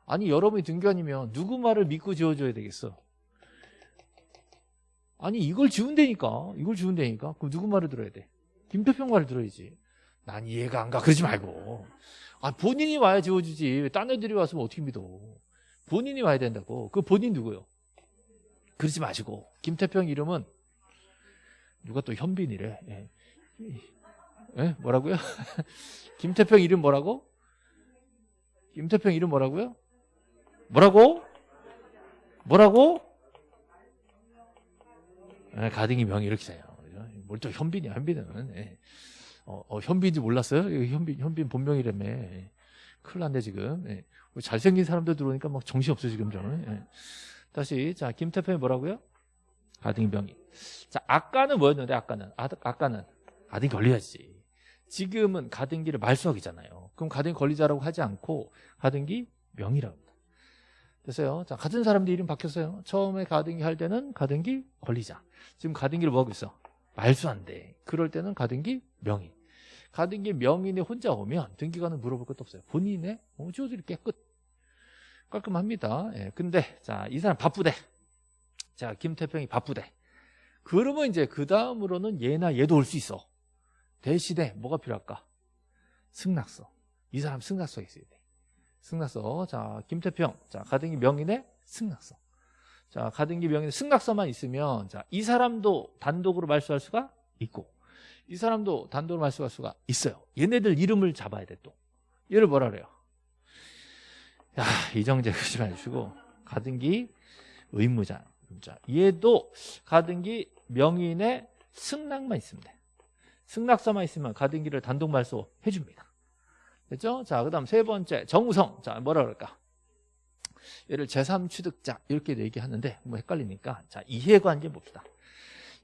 아니, 여러분이 등기관이면 누구 말을 믿고 지워줘야 되겠어? 아니, 이걸 지운다니까. 이걸 지운다니까. 그럼 누구 말을 들어야 돼? 김태평 말을 들어야지. 난 이해가 안 가. 그러지 말고. 아, 본인이 와야 지워주지. 딴 애들이 왔으면 어떻게 믿어. 본인이 와야 된다고. 그 본인 누구요? 그러지 마시고. 김태평 이름은 누가 또 현빈이래. 예. 예? 뭐라고요? [LAUGHS] 김태평 이름 뭐라고? 김태평 이름 뭐라고요? 뭐라고? 뭐라고? 예, 가등이 명이 이렇게 돼요. 뭘또 현빈이야, 현빈은. 예. 어, 어, 현빈인지 몰랐어요? 현빈, 현빈 본명이라며. 예. 큰일 났네, 지금. 예. 잘생긴 사람들 들어오니까 막 정신없어, 지금 저는. 예. 다시, 자, 김태평이 뭐라고요? 가등이 명이. 자, 아까는 뭐였는데, 아까는? 아, 아까는 가등기 걸려야지. 지금은 가등기를 말소하기잖아요. 그럼 가등기 걸리자라고 하지 않고 가등기 명이라고 합니다. 됐어요. 자, 같은 사람들 이름 바뀌었어요. 처음에 가등기 할 때는 가등기 걸리자. 지금 가등기를 뭐 하고 있어? 말소한대. 그럴 때는 가등기 명의. 가등기 명인이 혼자 오면 등기관은 물어볼 것도 없어요. 본인의 어, 지워드릴게 끝. 깔끔합니다. 예, 근데 자 이 사람 바쁘대. 자 김태평이 바쁘대. 그러면 이제 그 다음으로는 얘나 얘도 올 수 있어. 대신에 뭐가 필요할까? 승낙서. 이 사람 승낙서 있어야 돼. 승낙서. 자 김태평. 자 가등기 명인의 승낙서. 자, 가등기 명의 승낙서만 있으면 자, 이 사람도 단독으로 말소할 수가 있고 이 사람도 단독으로 말소할 수가 있어요. 얘네들 이름을 잡아야 돼 또. 얘를 뭐라 그래요? 야, 이정재 그러지 마시고 가등기 의무자. 자, 얘도 가등기 명인의 승낙만 있으면 돼. 승낙서만 있으면 가등기를 단독 말소 해 줍니다. 됐죠? 자, 그 다음 세 번째, 정우성. 자, 뭐라 그럴까? 얘를 제3취득자 이렇게 얘기하는데 뭐 헷갈리니까 자 이해관계 봅시다.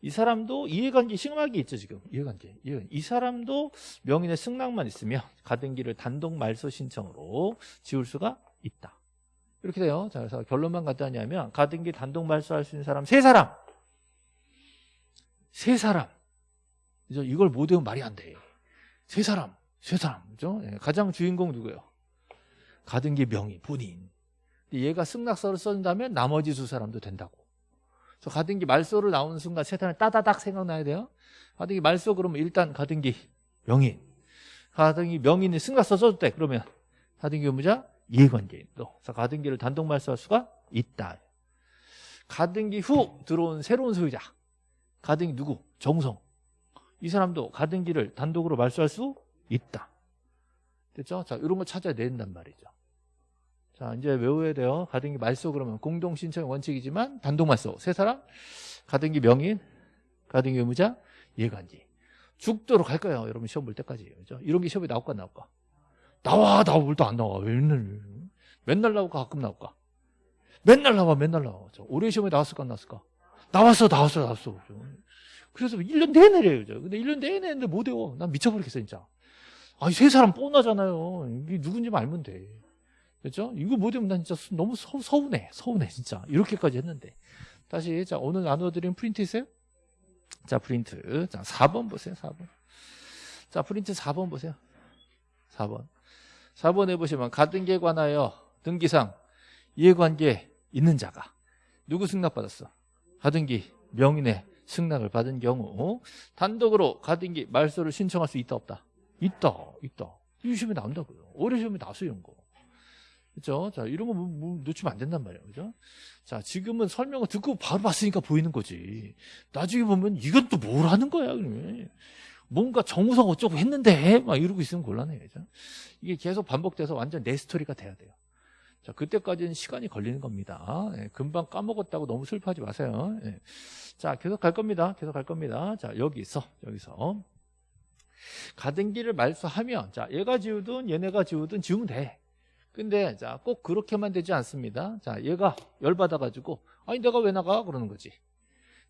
이 사람도 이해관계 심하게 있죠 지금 이해관계 이 사람도 명인의 승낙만 있으면 가등기를 단독 말소 신청으로 지울 수가 있다. 이렇게 돼요. 자 그래서 결론만 갖다냐면 가등기 단독 말소할 수 있는 사람 세 사람 세 사람 이걸 못 외우면 말이 안 돼. 세 사람 세 사람 그죠? 예, 가장 주인공 누구예요? 가등기 명의 본인 얘가 승낙서를 쓴다면 나머지 두 사람도 된다고. 그래서 가등기 말소를 나오는 순간 세탄을 따다닥 생각나야 돼요. 가등기 말소 그러면 일단 가등기 명인. 가등기 명인이 승낙서 써도 돼. 그러면 가등기 의무자 이해관계인도. 그래서 가등기를 단독 말소할 수가 있다. 가등기 후 들어온 새로운 소유자. 가등기 누구? 정성. 이 사람도 가등기를 단독으로 말소할 수 있다. 됐죠? 자, 이런 거 찾아야 된단 말이죠. 자, 이제 외워야 돼요. 가등기 말소 그러면 공동 신청 원칙이지만 단독 말소. 세 사람 가등기 명인, 가등기 의무자, 예간지. 죽도록 할 거예요. 여러분 시험 볼 때까지. 그죠? 이런 게 시험에 나올까 안 나올까? 나와, 뭘또 안 나와. 맨날, 맨날 나올까, 가끔 나올까? 맨날 나와, 맨날 나와. 저 올해 시험에 나왔을까, 안 나왔을까? 나왔어, 나왔어, 나왔어. 그죠? 그래서 1년 내내래요. 그죠? 근데 1년 내내 했는데 못 외워. 난 미쳐버리겠어, 진짜. 아니, 세 사람 뻔하잖아요. 이게 누군지 알면 돼. 그죠? 이거 못 외우면 난 진짜 너무 서, 서운해. 서운해, 진짜. 이렇게까지 했는데. 다시, 자, 오늘 나눠드린 프린트 있어요? 자, 프린트. 자, 4번 보세요, 4번. 자, 프린트 4번 보세요. 4번. 4번에 보시면 가등기에 관하여 등기상 이해관계 있는 자가 누구 승낙받았어? 가등기 명인의 승낙을 받은 경우 단독으로 가등기 말소를 신청할 수 있다 없다? 있다 있다 이 시험에 나온다고요 올해 시험에 나왔어요 이런 거 그죠? 자 이런 거 뭐, 뭐 놓치면 안 된단 말이에요 그죠? 자 지금은 설명을 듣고 바로 봤으니까 보이는 거지 나중에 보면 이건 또 뭘 하는 거야 그러면 뭔가 정우성 어쩌고 했는데 막 이러고 있으면 곤란해요 그죠? 이게 계속 반복돼서 완전 내 스토리가 돼야 돼요 자, 그때까지는 시간이 걸리는 겁니다. 예, 금방 까먹었다고 너무 슬퍼하지 마세요. 예. 자, 계속 갈 겁니다. 계속 갈 겁니다. 자, 여기서, 여기서. 가등기를 말소하면, 자, 얘가 지우든 얘네가 지우든 지우면 돼. 근데, 자, 꼭 그렇게만 되지 않습니다. 자, 얘가 열받아가지고, 아니, 내가 왜 나가? 그러는 거지.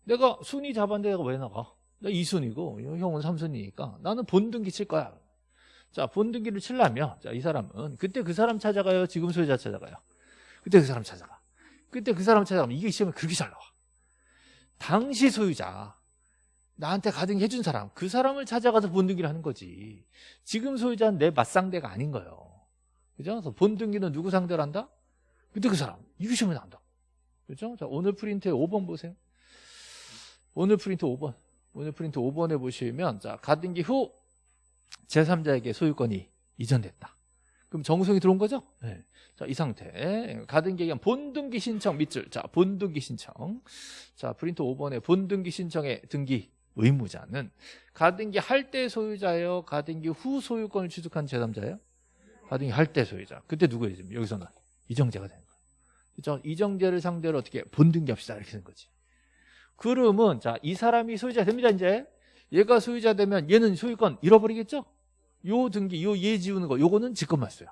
내가 순위 잡았는데 내가 왜 나가? 나 2순위고, 형은 3순위니까 나는 본등 기 칠 거야. 자, 본등기를 칠라면, 자, 이 사람은 그때 그 사람 찾아가요? 지금 소유자 찾아가요? 그때 그 사람 찾아가. 그때 그 사람 찾아가면 이게 시험에 그렇게 잘 나와. 당시 소유자, 나한테 가등기 해준 사람, 그 사람을 찾아가서 본등기를 하는 거지. 지금 소유자는 내 맞상대가 아닌 거예요. 그죠? 그래서 본등기는 누구 상대로 한다? 그때 그 사람. 이게 시험에 나온다. 그죠? 자, 오늘 프린트에 5번 보세요. 오늘 프린트 5번. 오늘 프린트 5번에 보시면, 자, 가등기 후 제3자에게 소유권이 이전됐다. 그럼 정성이 들어온 거죠? 네. 자, 이 상태. 가등기에 의한 본등기 신청 밑줄. 자, 본등기 신청. 자, 프린트 5번에 본등기 신청의 등기 의무자는 가등기 할 때 소유자예요? 가등기 후 소유권을 취득한 제3자예요? 가등기 할 때 소유자. 그때 누구예요? 지금 여기서는 이정재가 되는 거예요. 그죠? 이정재를 상대로 어떻게 본등기 합시다. 이렇게 되는 거지. 그러면 자, 이 사람이 소유자 됩니다, 이제. 얘가 소유자 되면 얘는 소유권 잃어버리겠죠? 요 등기, 요 예 지우는 거, 요거는 직권말소야.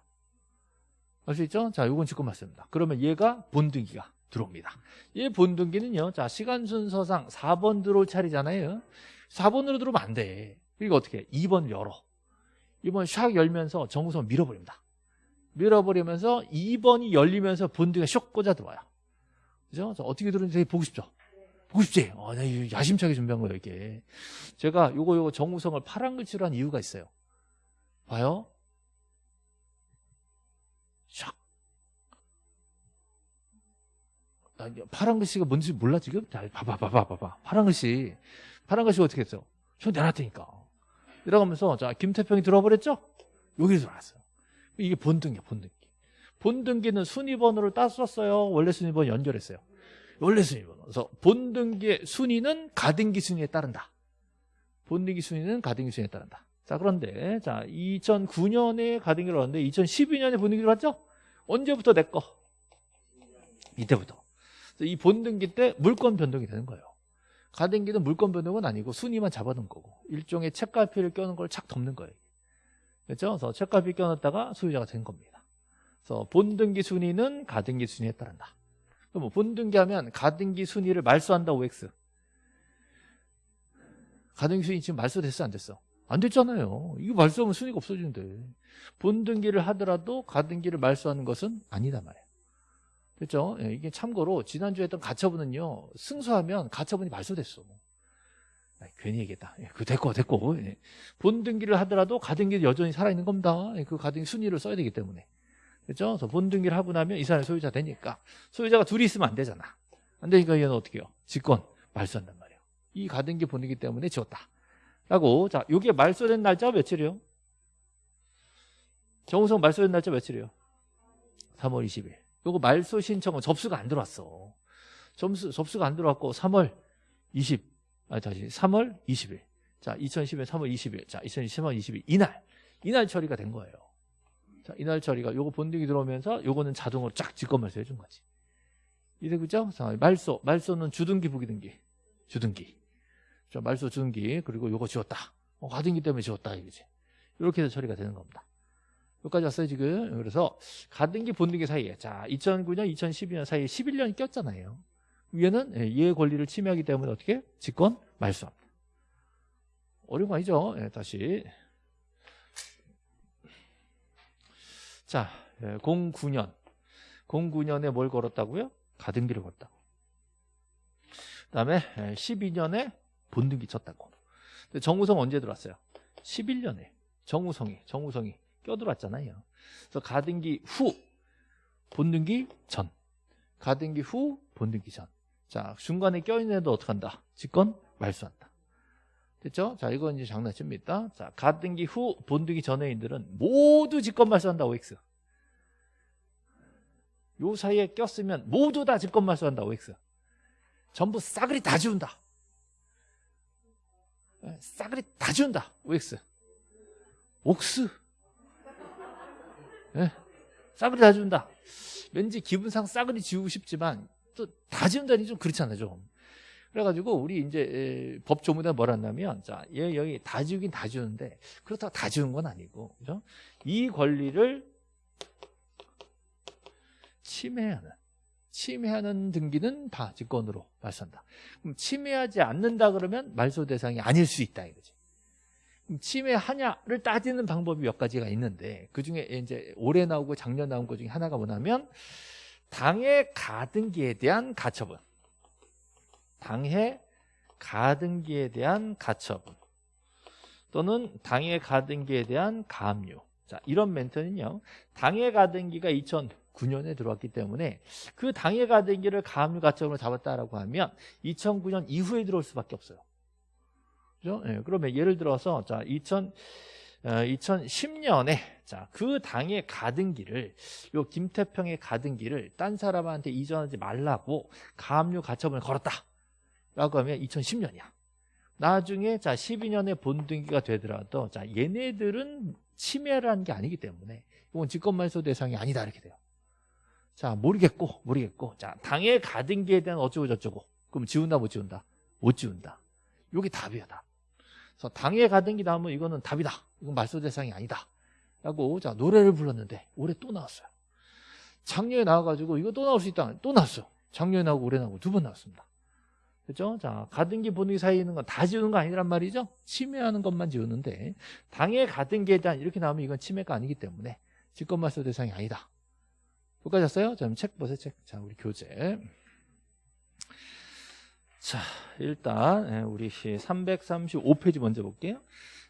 알수 있죠? 자, 요건 직권말소입니다. 그러면 얘가 본등기가 들어옵니다. 얘 본등기는요, 자, 시간 순서상 4번 들어올 차례잖아요. 4번으로 들어오면 안 돼. 그러니까 어떻게 해? 2번 열어. 2번 샥 열면서 정우선 밀어버립니다. 밀어버리면서 2번이 열리면서 본등기가 쇽 꽂아 들어와요. 그죠? 어떻게 들어오는지 되게 보고 싶죠? 보고 싶지? 어, 나 야심차게 준비한 거예요, 이게. 제가 요거, 요거 정우성을 파란 글씨로 한 이유가 있어요. 봐요. 샥. 아, 파란 글씨가 뭔지 몰라, 지금? 자, 봐봐, 봐봐, 봐봐. 파란 글씨. 파란 글씨 어떻게 했어? 저 내놨다니까. 이러가면서, 자, 김태평이 들어버렸죠? 여기로 들어왔어요. 이게 본등기야, 본등기. 본등기는 순위번호를 땄었어요? 원래 순위번 연결했어요? 원래 순위번. 그래서 본등기의 순위는 가등기 순위에 따른다. 본등기 순위는 가등기 순위에 따른다. 자, 그런데 자, 2009년에 가등기를 왔는데 2012년에 본등기를 왔죠? 언제부터 내 거? 이때부터. 이 본등기 때 물권 변동이 되는 거예요. 가등기는 물권 변동은 아니고 순위만 잡아둔 거고 일종의 책갈피를 껴는 걸 착 덮는 거예요. 그렇죠? 그래서 책갈피 껴놨다가 소유자가 된 겁니다. 그래서 본등기 순위는 가등기 순위에 따른다. 그럼 본등기하면 가등기 순위를 말소한다 OX. 가등기 순위 지금 말소됐어 안 됐어? 안 됐잖아요. 이거 말소하면 순위가 없어지는데. 본등기를 하더라도 가등기를 말소하는 것은 아니다 말이에요. 그렇죠? 이게 참고로 지난주에 했던 가처분은요. 승소하면 가처분이 말소됐어. 아, 괜히 얘기했다. 예, 그 됐고 됐고. 예. 본등기를 하더라도 가등기는 여전히 살아있는 겁니다. 예, 그 가등기 순위를 써야 되기 때문에. 그렇죠? 그래서 본등기를 하고 나면 이 사람이 소유자 되니까 소유자가 둘이 있으면 안 되잖아. 안 되니까 얘는 어떻게 해요? 직권 말소한단 말이에요. 이 가등기 본이기 때문에 지웠다. 라고 자, 요게 말소된 날짜 며칠이요? 정우성 말소된 날짜 며칠이요? 3월 20일. 요거 말소 신청은 접수가 안 들어왔어. 점수 접수가 안 들어왔고 3월 20. 아 다시 3월 20일. 자, 2010년 3월 20일. 자, 2010년 20일 이날 이날 처리가 된 거예요. 자, 이날 처리가 요거 본등이 들어오면서 요거는 자동으로 쫙 직권말소 해준 거지. 이제 그죠? 자, 말소. 말소는 주등기 부기등기. 주등기. 자, 말소 주등기. 그리고 요거 지웠다. 어, 가등기 때문에 지웠다 이거지. 이렇게 해서 처리가 되는 겁니다. 여기까지 왔어요 지금. 그래서 가등기 본등기 사이에 자 2009년 2012년 사이에 11년이 꼈잖아요. 위에는 예, 이해 권리를 침해하기 때문에 어떻게 직권 말소합니다. 어려운 거 아니죠? 예, 다시 자 09년 예, 09년에 뭘 걸었다고요? 가등기를 걸었다고. 그 다음에 12년에 예, 본등기 쳤다고. 정우성 언제 들어왔어요? 11년에 정우성이 정우성이 껴들어왔잖아요. 그래서 가등기 후 본등기 전 가등기 후 본등기 전. 자 중간에 껴있는 애도 어떻게 한다? 직권 말소한다. 됐죠? 자 이건 이제 장난칩니다. 자 가등기 후 본등기 전의 인들은 모두 직권 말소한다 OX. 요 사이에 꼈으면 모두 다 직권 말소한다 OX. 전부 싸그리 다 지운다. 예, 싸그리 다 지운다 OX. 옥스. 네? 싸그리 다 지운다. 왠지 기분상 싸그리 지우고 싶지만 또 다 지운다니 좀 그렇잖아요, 좀. 그래가지고 우리 이제 법 조문에 뭐라 했냐면 자, 얘 여기 다 지우긴 다 지우는데 그렇다고 다 지운 건 아니고, 그죠? 이 권리를 침해하는 침해하는 등기는 다 직권으로 말소한다. 그럼 침해하지 않는다 그러면 말소 대상이 아닐 수 있다 이거지. 침해하냐를 따지는 방법이 몇 가지가 있는데 그 중에 이제 올해 나오고 작년 나온 것 중에 하나가 뭐냐면 당해 가등기에 대한 가처분 당해 가등기에 대한 가처분 또는 당해 가등기에 대한 가압류 자 이런 멘트는요 당해 가등기가 2009년에 들어왔기 때문에 그 당해 가등기를 가압류 가처분으로 잡았다라고 하면 2009년 이후에 들어올 수밖에 없어요. 그죠? 예, 그러면 예를 들어서 자 2000, 어, 2010년에 자 그 당의 가등기를 요 김태평의 가등기를 딴 사람한테 이전하지 말라고 가압류 가처분을 걸었다 라고 하면 2010년이야. 나중에 자 12년에 본등기가 되더라도 자 얘네들은 침해를 게 아니기 때문에 이건 직권말소 대상이 아니다 이렇게 돼요. 자 모르겠고 모르겠고 자 당의 가등기에 대한 어쩌고 저쩌고 그럼 지운다 못 지운다 못 지운다. 요게 답이야 답. 그래서 당에 가등기 나오면 이거는 답이다. 이건 말소 대상이 아니다. 라고 자 노래를 불렀는데 올해 또 나왔어요. 작년에 나와가지고 이거 또 나올 수 있다. 또 나왔어요. 작년에 나오고 올해 나오고 두 번 나왔습니다. 그렇죠? 자 가등기 본등기 사이에 있는 건 다 지우는 거 아니란 말이죠. 침해하는 것만 지우는데 당의 가등기에 대한 이렇게 나오면 이건 침해가 아니기 때문에 직권말소 대상이 아니다. 여기까지 왔어요? 자, 책 보세요, 책. 자, 우리 교재. 자, 일단 예, 우리 335페이지 먼저 볼게요.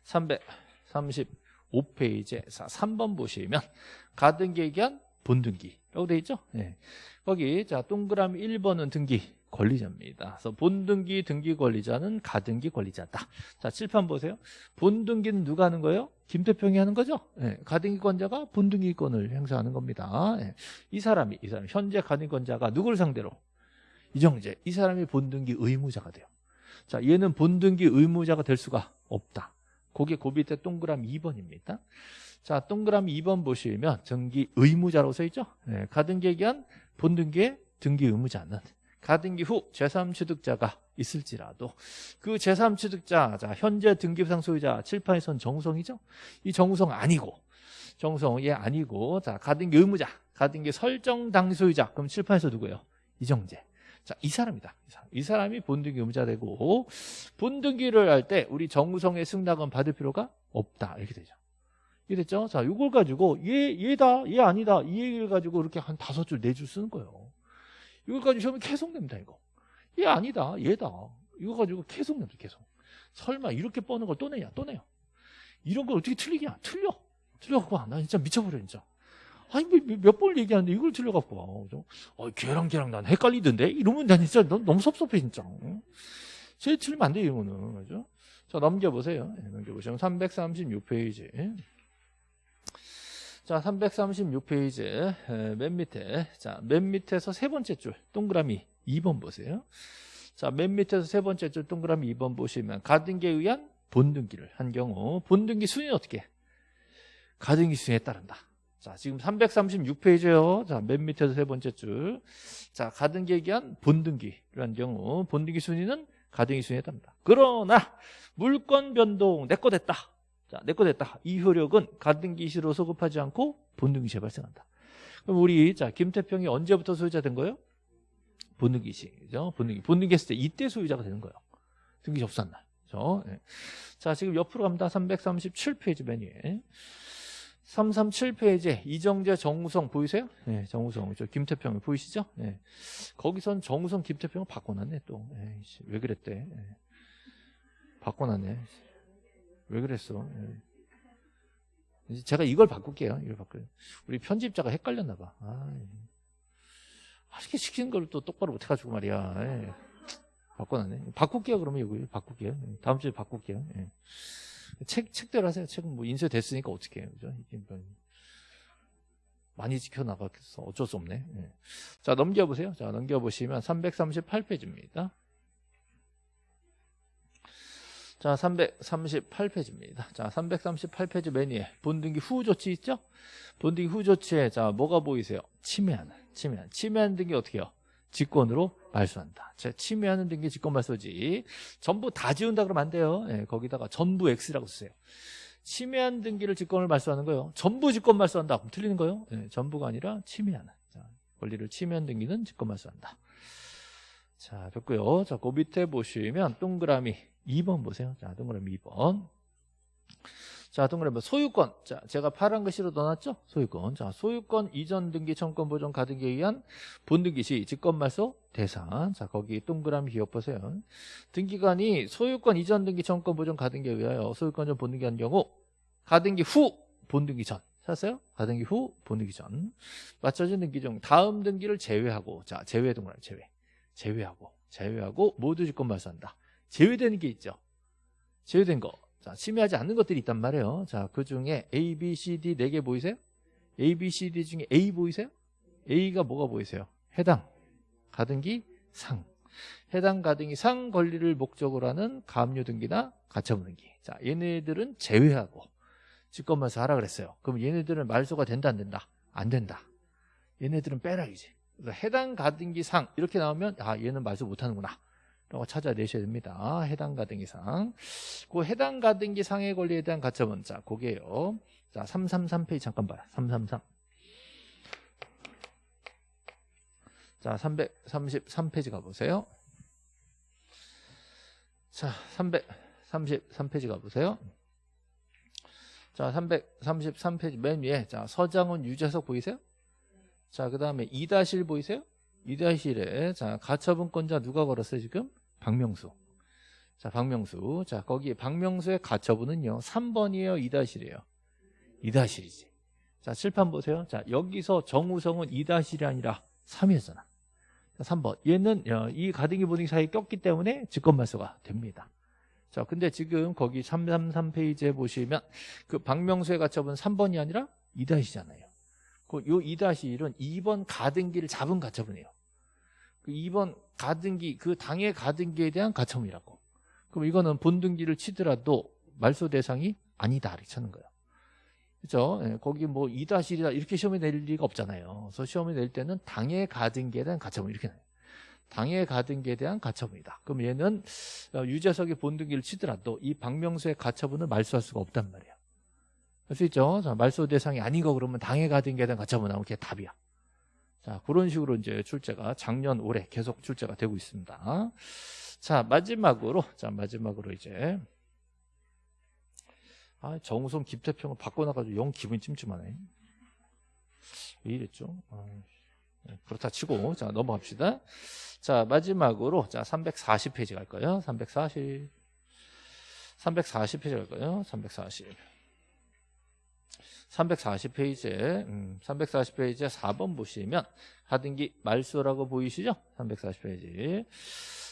335페이지 3번 보시면 가등기 얘기한 본등기라고 되어 있죠. 네. 거기 자 동그라미 1번은 등기 권리자입니다. 그래서 본등기 등기 권리자는 가등기 권리자다. 자 칠판 보세요. 본등기는 누가 하는 거예요? 김태평이 하는 거죠. 네. 가등기권자가 본등기권을 행사하는 겁니다. 네. 이 사람이 이 사람 현재 가등기권자가 누구를 상대로 이정재 이 사람이 본등기 의무자가 돼요 자 얘는 본등기 의무자가 될 수가 없다 거기에 고 밑에 동그라미 2번입니다 자 동그라미 2번 보시면 등기 의무자라고 써 있죠 네, 가등기에 기한 본등기의 등기 의무자는 가등기 후 제3취득자가 있을지라도 그 제3취득자 자 현재 등기부상 소유자 칠판에선 정우성이죠 이 정우성 아니고 정우성 얘 아니고 자 가등기 의무자 가등기 설정 당소유자 그럼 칠판에서 누구예요 이정재 자, 이 사람이다. 이, 사람. 이 본등기 의무자 되고 본등기를 할 때 우리 정우성의 승낙은 받을 필요가 없다. 이렇게 되죠. 이게 됐죠? 자, 이걸 가지고 얘 얘다, 얘 아니다. 이 얘기를 가지고 이렇게 한 다섯 줄, 네 줄 쓰는 거예요. 이걸 가지고 시험에 계속 냅니다, 이거. 얘 아니다, 얘다. 이거 가지고 계속 냅니다, 계속. 설마 이렇게 뻔한 걸 또 내냐, 또 내요. 이런 걸 어떻게 틀리냐? 틀려. 틀려갖고, 나 진짜 미쳐버려, 진짜. 아니 몇번 얘기하는데 이걸 틀려갖고 와. 어, 걔랑 걔랑 난 헷갈리던데 이러면 난 진짜 너무 섭섭해 진짜 제 틀리면 안 돼 이거는 그죠? 자 넘겨보세요 네, 넘겨보시면 336페이지 자 336페이지 맨 밑에 자맨 밑에서 세 번째 줄 동그라미 2번 보세요 자맨 밑에서 세 번째 줄 동그라미 2번 보시면 가등기에 의한 본등기를 한 경우 본등기 순위는 어떻게 가등기 순위에 따른다 자, 지금 336페이지요. 자, 맨 밑에서 세 번째 줄. 자, 가등기에 기한 본등기라는 경우 본등기 순위는 가등기 순위에 답니다. 그러나 물건 변동 내 거 됐다. 자, 내 거 됐다. 이 효력은 가등기 시로 소급하지 않고 본등기 시에 발생한다. 그럼 우리 자, 김태평이 언제부터 소유자 된 거예요? 본등기 시. 그죠? 본등기. 본등기 했을 때 이때 소유자가 되는 거예요. 등기 접수한 날. 그죠? 예. 자, 지금 옆으로 갑니다. 337페이지 맨 위에. 337페이지에 이정재 정우성 보이세요? 네, 정우성. 저 김태평 보이시죠? 네. 거기선 정우성 김태평을 바꿔놨네 또. 에이씨, 왜 그랬대? 네. 바꿔놨네. 왜 그랬어? 네. 제가 이걸 바꿀게요. 이걸 바꿔요. 우리 편집자가 헷갈렸나 봐. 아, 이렇게 시키는 걸 또 똑바로 못 해가지고 말이야. 네. 바꿔놨네. 바꿀게요. 그러면 이거 바꿀게요. 다음 주에 바꿀게요. 네. 책, 책대로 하세요. 책은 뭐 인쇄됐으니까 어떻게 해요. 그죠? 이게 뭐 많이 지켜나가겠어. 어쩔 수 없네. 네. 자, 넘겨보세요. 자, 넘겨보시면 338페이지입니다. 자, 338페이지입니다. 자, 338페이지 맨 위에 본등기 후 조치 있죠? 본등기 후 조치에 자, 뭐가 보이세요? 침해하는, 침해하는. 침해하는 등기 어떻게 해요? 직권으로 말소한다. 자, 침해하는 등기 직권 말소지. 전부 다 지운다 그러면 안 돼요. 예, 거기다가 전부 X라고 쓰세요. 침해한 등기를 직권을 말소하는 거예요. 전부 직권 말소한다. 그럼 틀리는 거예요. 예, 전부가 아니라 침해하는. 자, 권리를 침해한 등기는 직권 말소한다. 자, 됐고요. 자, 그 밑에 보시면 동그라미 2번 보세요. 자, 동그라미 2번. 자, 동그라미 소유권. 자, 제가 파란 글씨로 넣어놨죠? 소유권. 자, 소유권 이전 등기 청권 보존 가등기에 의한 본등기 시 직권 말소 대상. 자, 거기 동그라미 기억 보세요. 등기관이 소유권 이전 등기 청권 보존 가등기에 의하여 소유권 전 본등기 한 경우 가등기 후 본등기 전. 찾았어요? 가등기 후 본등기 전. 맞춰진 등기 중 다음 등기를 제외하고 자, 제외 동그라미 제외. 제외하고 제외하고 모두 직권 말소한다. 제외되는 게 있죠. 제외된 거. 자, 침해하지 않는 것들이 있단 말이에요. 자, 그 중에 A, B, C, D 네 개 보이세요? A, B, C, D 중에 A 보이세요? A가 뭐가 보이세요? 해당, 가등기, 상. 해당 가등기 상 권리를 목적으로 하는 가압류 등기나 가처분 등기. 자, 얘네들은 제외하고 직권말소 하라 그랬어요. 그럼 얘네들은 말소가 된다 안 된다? 안 된다. 얘네들은 빼라이지. 해당 가등기 상 이렇게 나오면 아 얘는 말소 못하는구나. 라고 찾아내셔야 됩니다. 해당 가등기상. 그 해당 가등기상의 권리에 대한 가처분. 자, 그게요. 자, 333페이지 잠깐 봐요. 333. 자, 333페이지 가보세요. 자, 333페이지 가보세요. 자, 333페이지 맨 위에, 자, 서장훈 유재석 보이세요? 자, 그 다음에 이다실 보이세요? 이다실에, 자, 가처분권자 누가 걸었어요, 지금? 박명수. 자, 박명수. 자, 거기 박명수의 가처분은요. 3번이에요, 2다실이에요. 2다실이지. 자, 칠판 보세요. 자, 여기서 정우성은 2다실이 아니라 3이었잖아. 자, 3번. 얘는 어, 이 가등기 보등기 사이에 꼈기 때문에 직권말소가 됩니다. 자, 근데 지금 거기 333페이지에 보시면 그 박명수의 가처분 3번이 아니라 2다시잖아요. 그 요 2-1은 2번 가등기를 잡은 가처분이에요. 그 2번 가등기 그 당의 가등기에 대한 가처분이라고. 그럼 이거는 본등기를 치더라도 말소 대상이 아니다 이렇게 찾는 거예요. 그렇죠? 예, 거기 뭐 2-1이다 이렇게 시험에 낼 리가 없잖아요. 그래서 시험에 낼 때는 당의 가등기에 대한 가처분 이렇게 나요. 당의 가등기에 대한 가처분이다. 그럼 얘는 어, 유재석이 본등기를 치더라도 이 박명수의 가처분을 말소할 수가 없단 말이에요. 할 수 있죠? 자, 말소 대상이 아닌 거 그러면 당의 가등기에 대한 가처분 나오면 그게 답이야. 자, 그런 식으로 이제 출제가 작년 올해 계속 출제가 되고 있습니다. 자, 마지막으로 자, 마지막으로 이제 아, 정우성 김태평을 바꿔놔 가지고 영 기분이 찜찜하네. 왜 이랬죠? 아, 그렇다 치고 자 넘어갑시다. 자 마지막으로 자 340페이지 갈까요? 340 340페이지 갈까요? 340 340페이지에 음, 340페이지에 4번 보시면 가등기 말소라고 보이시죠? 340페이지.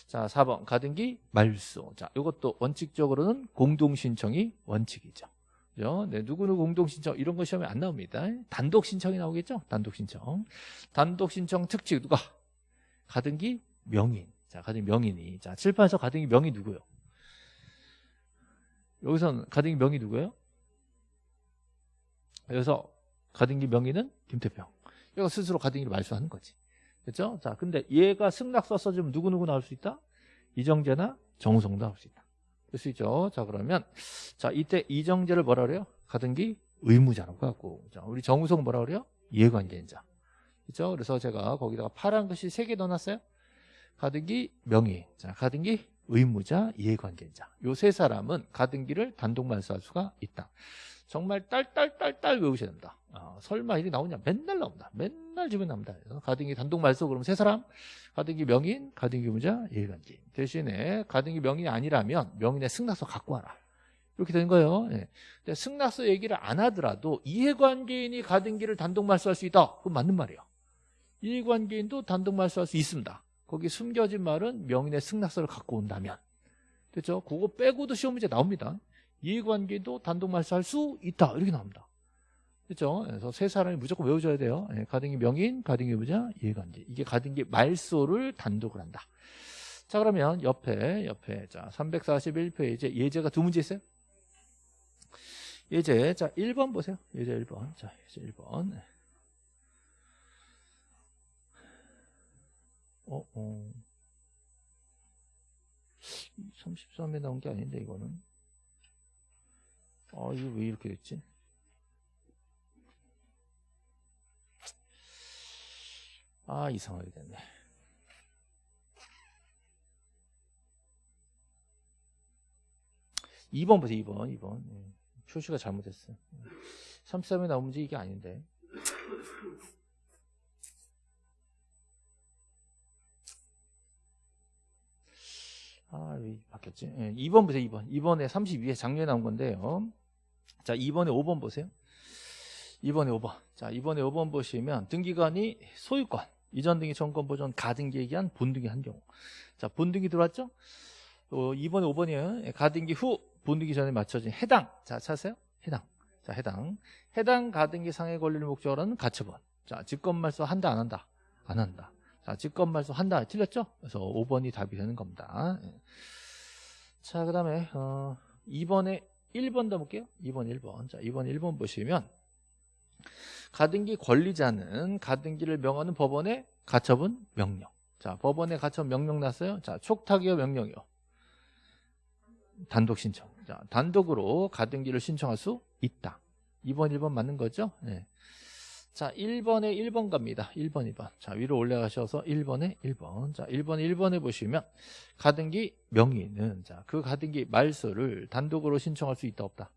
자, 4번 가등기 말소. 자, 이것도 원칙적으로는 공동 신청이 원칙이죠. 그죠? 네, 누구누구 공동 신청 이런 거 시험에 안 나옵니다. 단독 신청이 나오겠죠? 단독 신청. 단독 신청 특징 누가? 가등기 명인. 자, 가등기 명인이. 자, 칠판에서 가등기 명이 누구요? 여기선 가등기 명이 누구예요? 그래서 가등기 명의는 김태평. 얘가 스스로 가등기를 말소하는 거지. 그렇죠? 자, 근데 얘가 승낙서 써주면 누구누구 나올 수 있다? 이정재나 정우성도 나올 수 있다. 될 수 있죠. 자, 그러면 자, 이때 이정재를 뭐라 그래요? 가등기 의무자라고 하고. 자, 우리 정우성 뭐라 그래요? 이해관계인자. 그렇죠? 그래서 제가 거기다가 파란 글씨 세개 넣어 놨어요. 가등기 명의. 자, 가등기 의무자, 이해관계자. 요 세 사람은 가등기를 단독 말소할 수가 있다. 정말 딸딸딸딸 외우셔야 됩니다. 아, 설마 이게 나오냐? 맨날 나옵니다. 맨날 주변 나옵니다. 가등기 단독 말소 그러면 세 사람 가등기 명인, 가등기 의무자, 이해관계. 대신에 가등기 명인이 아니라면 명인의 승낙서 갖고 와라. 이렇게 되는 거예요. 예. 근데 승낙서 얘기를 안 하더라도 이해관계인이 가등기를 단독 말소할 수 있다. 그건 맞는 말이에요. 이해관계인도 단독 말소할 수 있습니다. 거기 숨겨진 말은 명인의 승낙서를 갖고 온다면 됐죠? 그거 빼고도 시험 문제 나옵니다. 이해관계도 단독 말소할 수 있다 이렇게 나옵니다. 그렇죠? 그래서 세 사람이 무조건 외워줘야 돼요. 예, 가등기 명인, 가등기 부자, 이해관계. 이게 가등기 말소를 단독을 한다. 자 그러면 옆에 옆에 자 341페이지 예제가 두 문제 있어요. 예제 자 1번 보세요. 예제 1번. 자 예제 1번. 어, 어. 33에 나온 게 아닌데 이거는 아 이거 왜 이렇게 됐지? 아 이상하게 됐네 2번 보세요 2번 2번 예. 표시가 잘못됐어요 33에 나온 문제 이게 아닌데 아, 왜 바뀌었지? 예, 2번 보세요, 2번. 2번에 32에 작년에 나온 건데요. 자, 2번에 5번 보세요. 2번에 5번. 자, 2번에 5번 보시면 등기관이 소유권, 이전 등기 전권 보존 가등기에 의한 본등기 한 경우. 자, 본등기 들어왔죠? 어, 2번에 5번이에요. 예, 가등기 후 본등기 전에 맞춰진 해당. 자, 찾으세요? 해당. 자, 해당. 해당 가등기 상해 권리를 목적으로 하는 가처분. 자, 직권 말소 한다, 안 한다? 안 한다. 자, 직권 말소 한다. 틀렸죠? 그래서 5번이 답이 되는 겁니다. 예. 자, 그 다음에, 어, 2번에 1번 더 볼게요. 2번, 1번. 자, 2번, 1번 보시면, 가등기 권리자는 가등기를 명하는 법원의 가처분 명령. 자, 법원의 가처분 명령 났어요. 자, 촉탁이요, 명령이요. 단독 신청. 자, 단독으로 가등기를 신청할 수 있다. 2번, 1번 맞는 거죠? 네. 자, 1번에 1번 갑니다. 1번, 2번. 자, 위로 올라가셔서 1번에 1번. 자, 1번, 1번에 보시면 가등기 명의는 자, 그 가등기 말소를 단독으로 신청할 수 있다, 없다?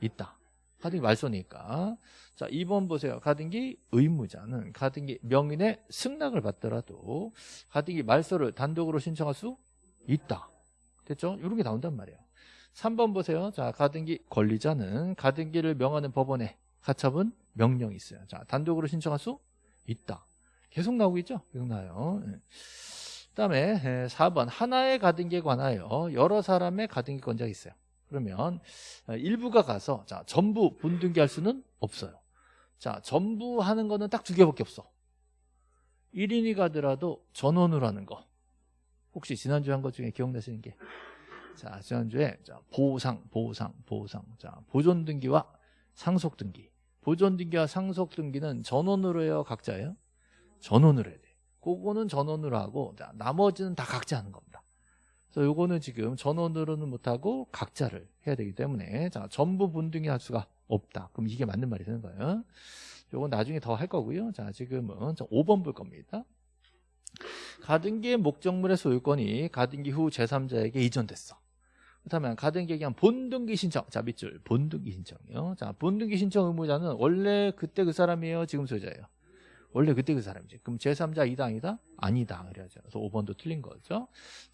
있다. 가등기 말소니까. 자, 2번 보세요. 가등기 의무자는 가등기 명인의 승낙을 받더라도 가등기 말소를 단독으로 신청할 수 있다. 됐죠? 이런 게 나온단 말이에요. 3번 보세요. 자, 가등기 권리자는 가등기를 명하는 법원에 가처분 명령이 있어요. 자, 단독으로 신청할 수 있다. 계속 나오고 있죠? 계속 나요. 예. 그다음에 4번 하나의 가등기에 관하여 여러 사람의 가등기 권자가 있어요. 그러면 일부가 가서 자, 전부 분등기할 수는 없어요. 자, 전부 하는 거는 딱 두 개밖에 없어. 1인이 가더라도 전원으로 하는 거. 혹시 지난주에 한 것 중에 기억나시는 게 자, 지난주에 자, 보상, 보상, 보상. 자, 보존 등기와 상속 등기. 보존 등기와 상속 등기는 전원으로 해요, 각자예요? 전원으로 해야 돼. 그거는 전원으로 하고 자, 나머지는 다 각자 하는 겁니다. 그래서 요거는 지금 전원으로는 못하고 각자를 해야 되기 때문에 자, 전부 분등이 할 수가 없다. 그럼 이게 맞는 말이 되는 거예요. 요건 나중에 더 할 거고요. 자, 지금은 5번 볼 겁니다. 가등기의 목적물의 소유권이 가등기 후 제3자에게 이전됐어. 그렇다면 가등기에 의한 본등기 신청. 자, 밑줄. 본등기 신청이요. 자, 본등기 신청 의무자는 원래 그때 그 사람이에요? 지금 소유자예요? 원래 그때 그 사람이지. 그럼 제3자 이다 아니다? 아니다. 그래야죠. 그래서 5번도 틀린 거죠.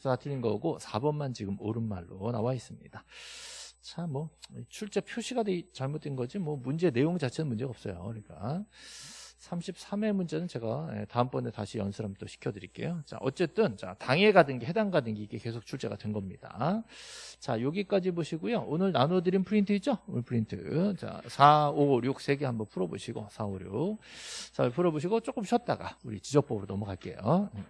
다 틀린 거고 4번만 지금 옳은 말로 나와 있습니다. 자, 뭐 출제 표시가 잘못된 거지 뭐 문제 내용 자체는 문제가 없어요. 그러니까 33회 문제는 제가 예, 다음번에 다시 연습 한번 또 시켜드릴게요. 자, 어쨌든 자 당해 가등기, 해당 가등기 이게 계속 출제가 된 겁니다. 자, 여기까지 보시고요. 오늘 나눠드린 프린트 있죠? 오늘 프린트. 자, 4, 5, 6 세 개 한번 풀어보시고 4, 5, 6. 자, 풀어보시고 조금 쉬었다가 우리 지적법으로 넘어갈게요. 음.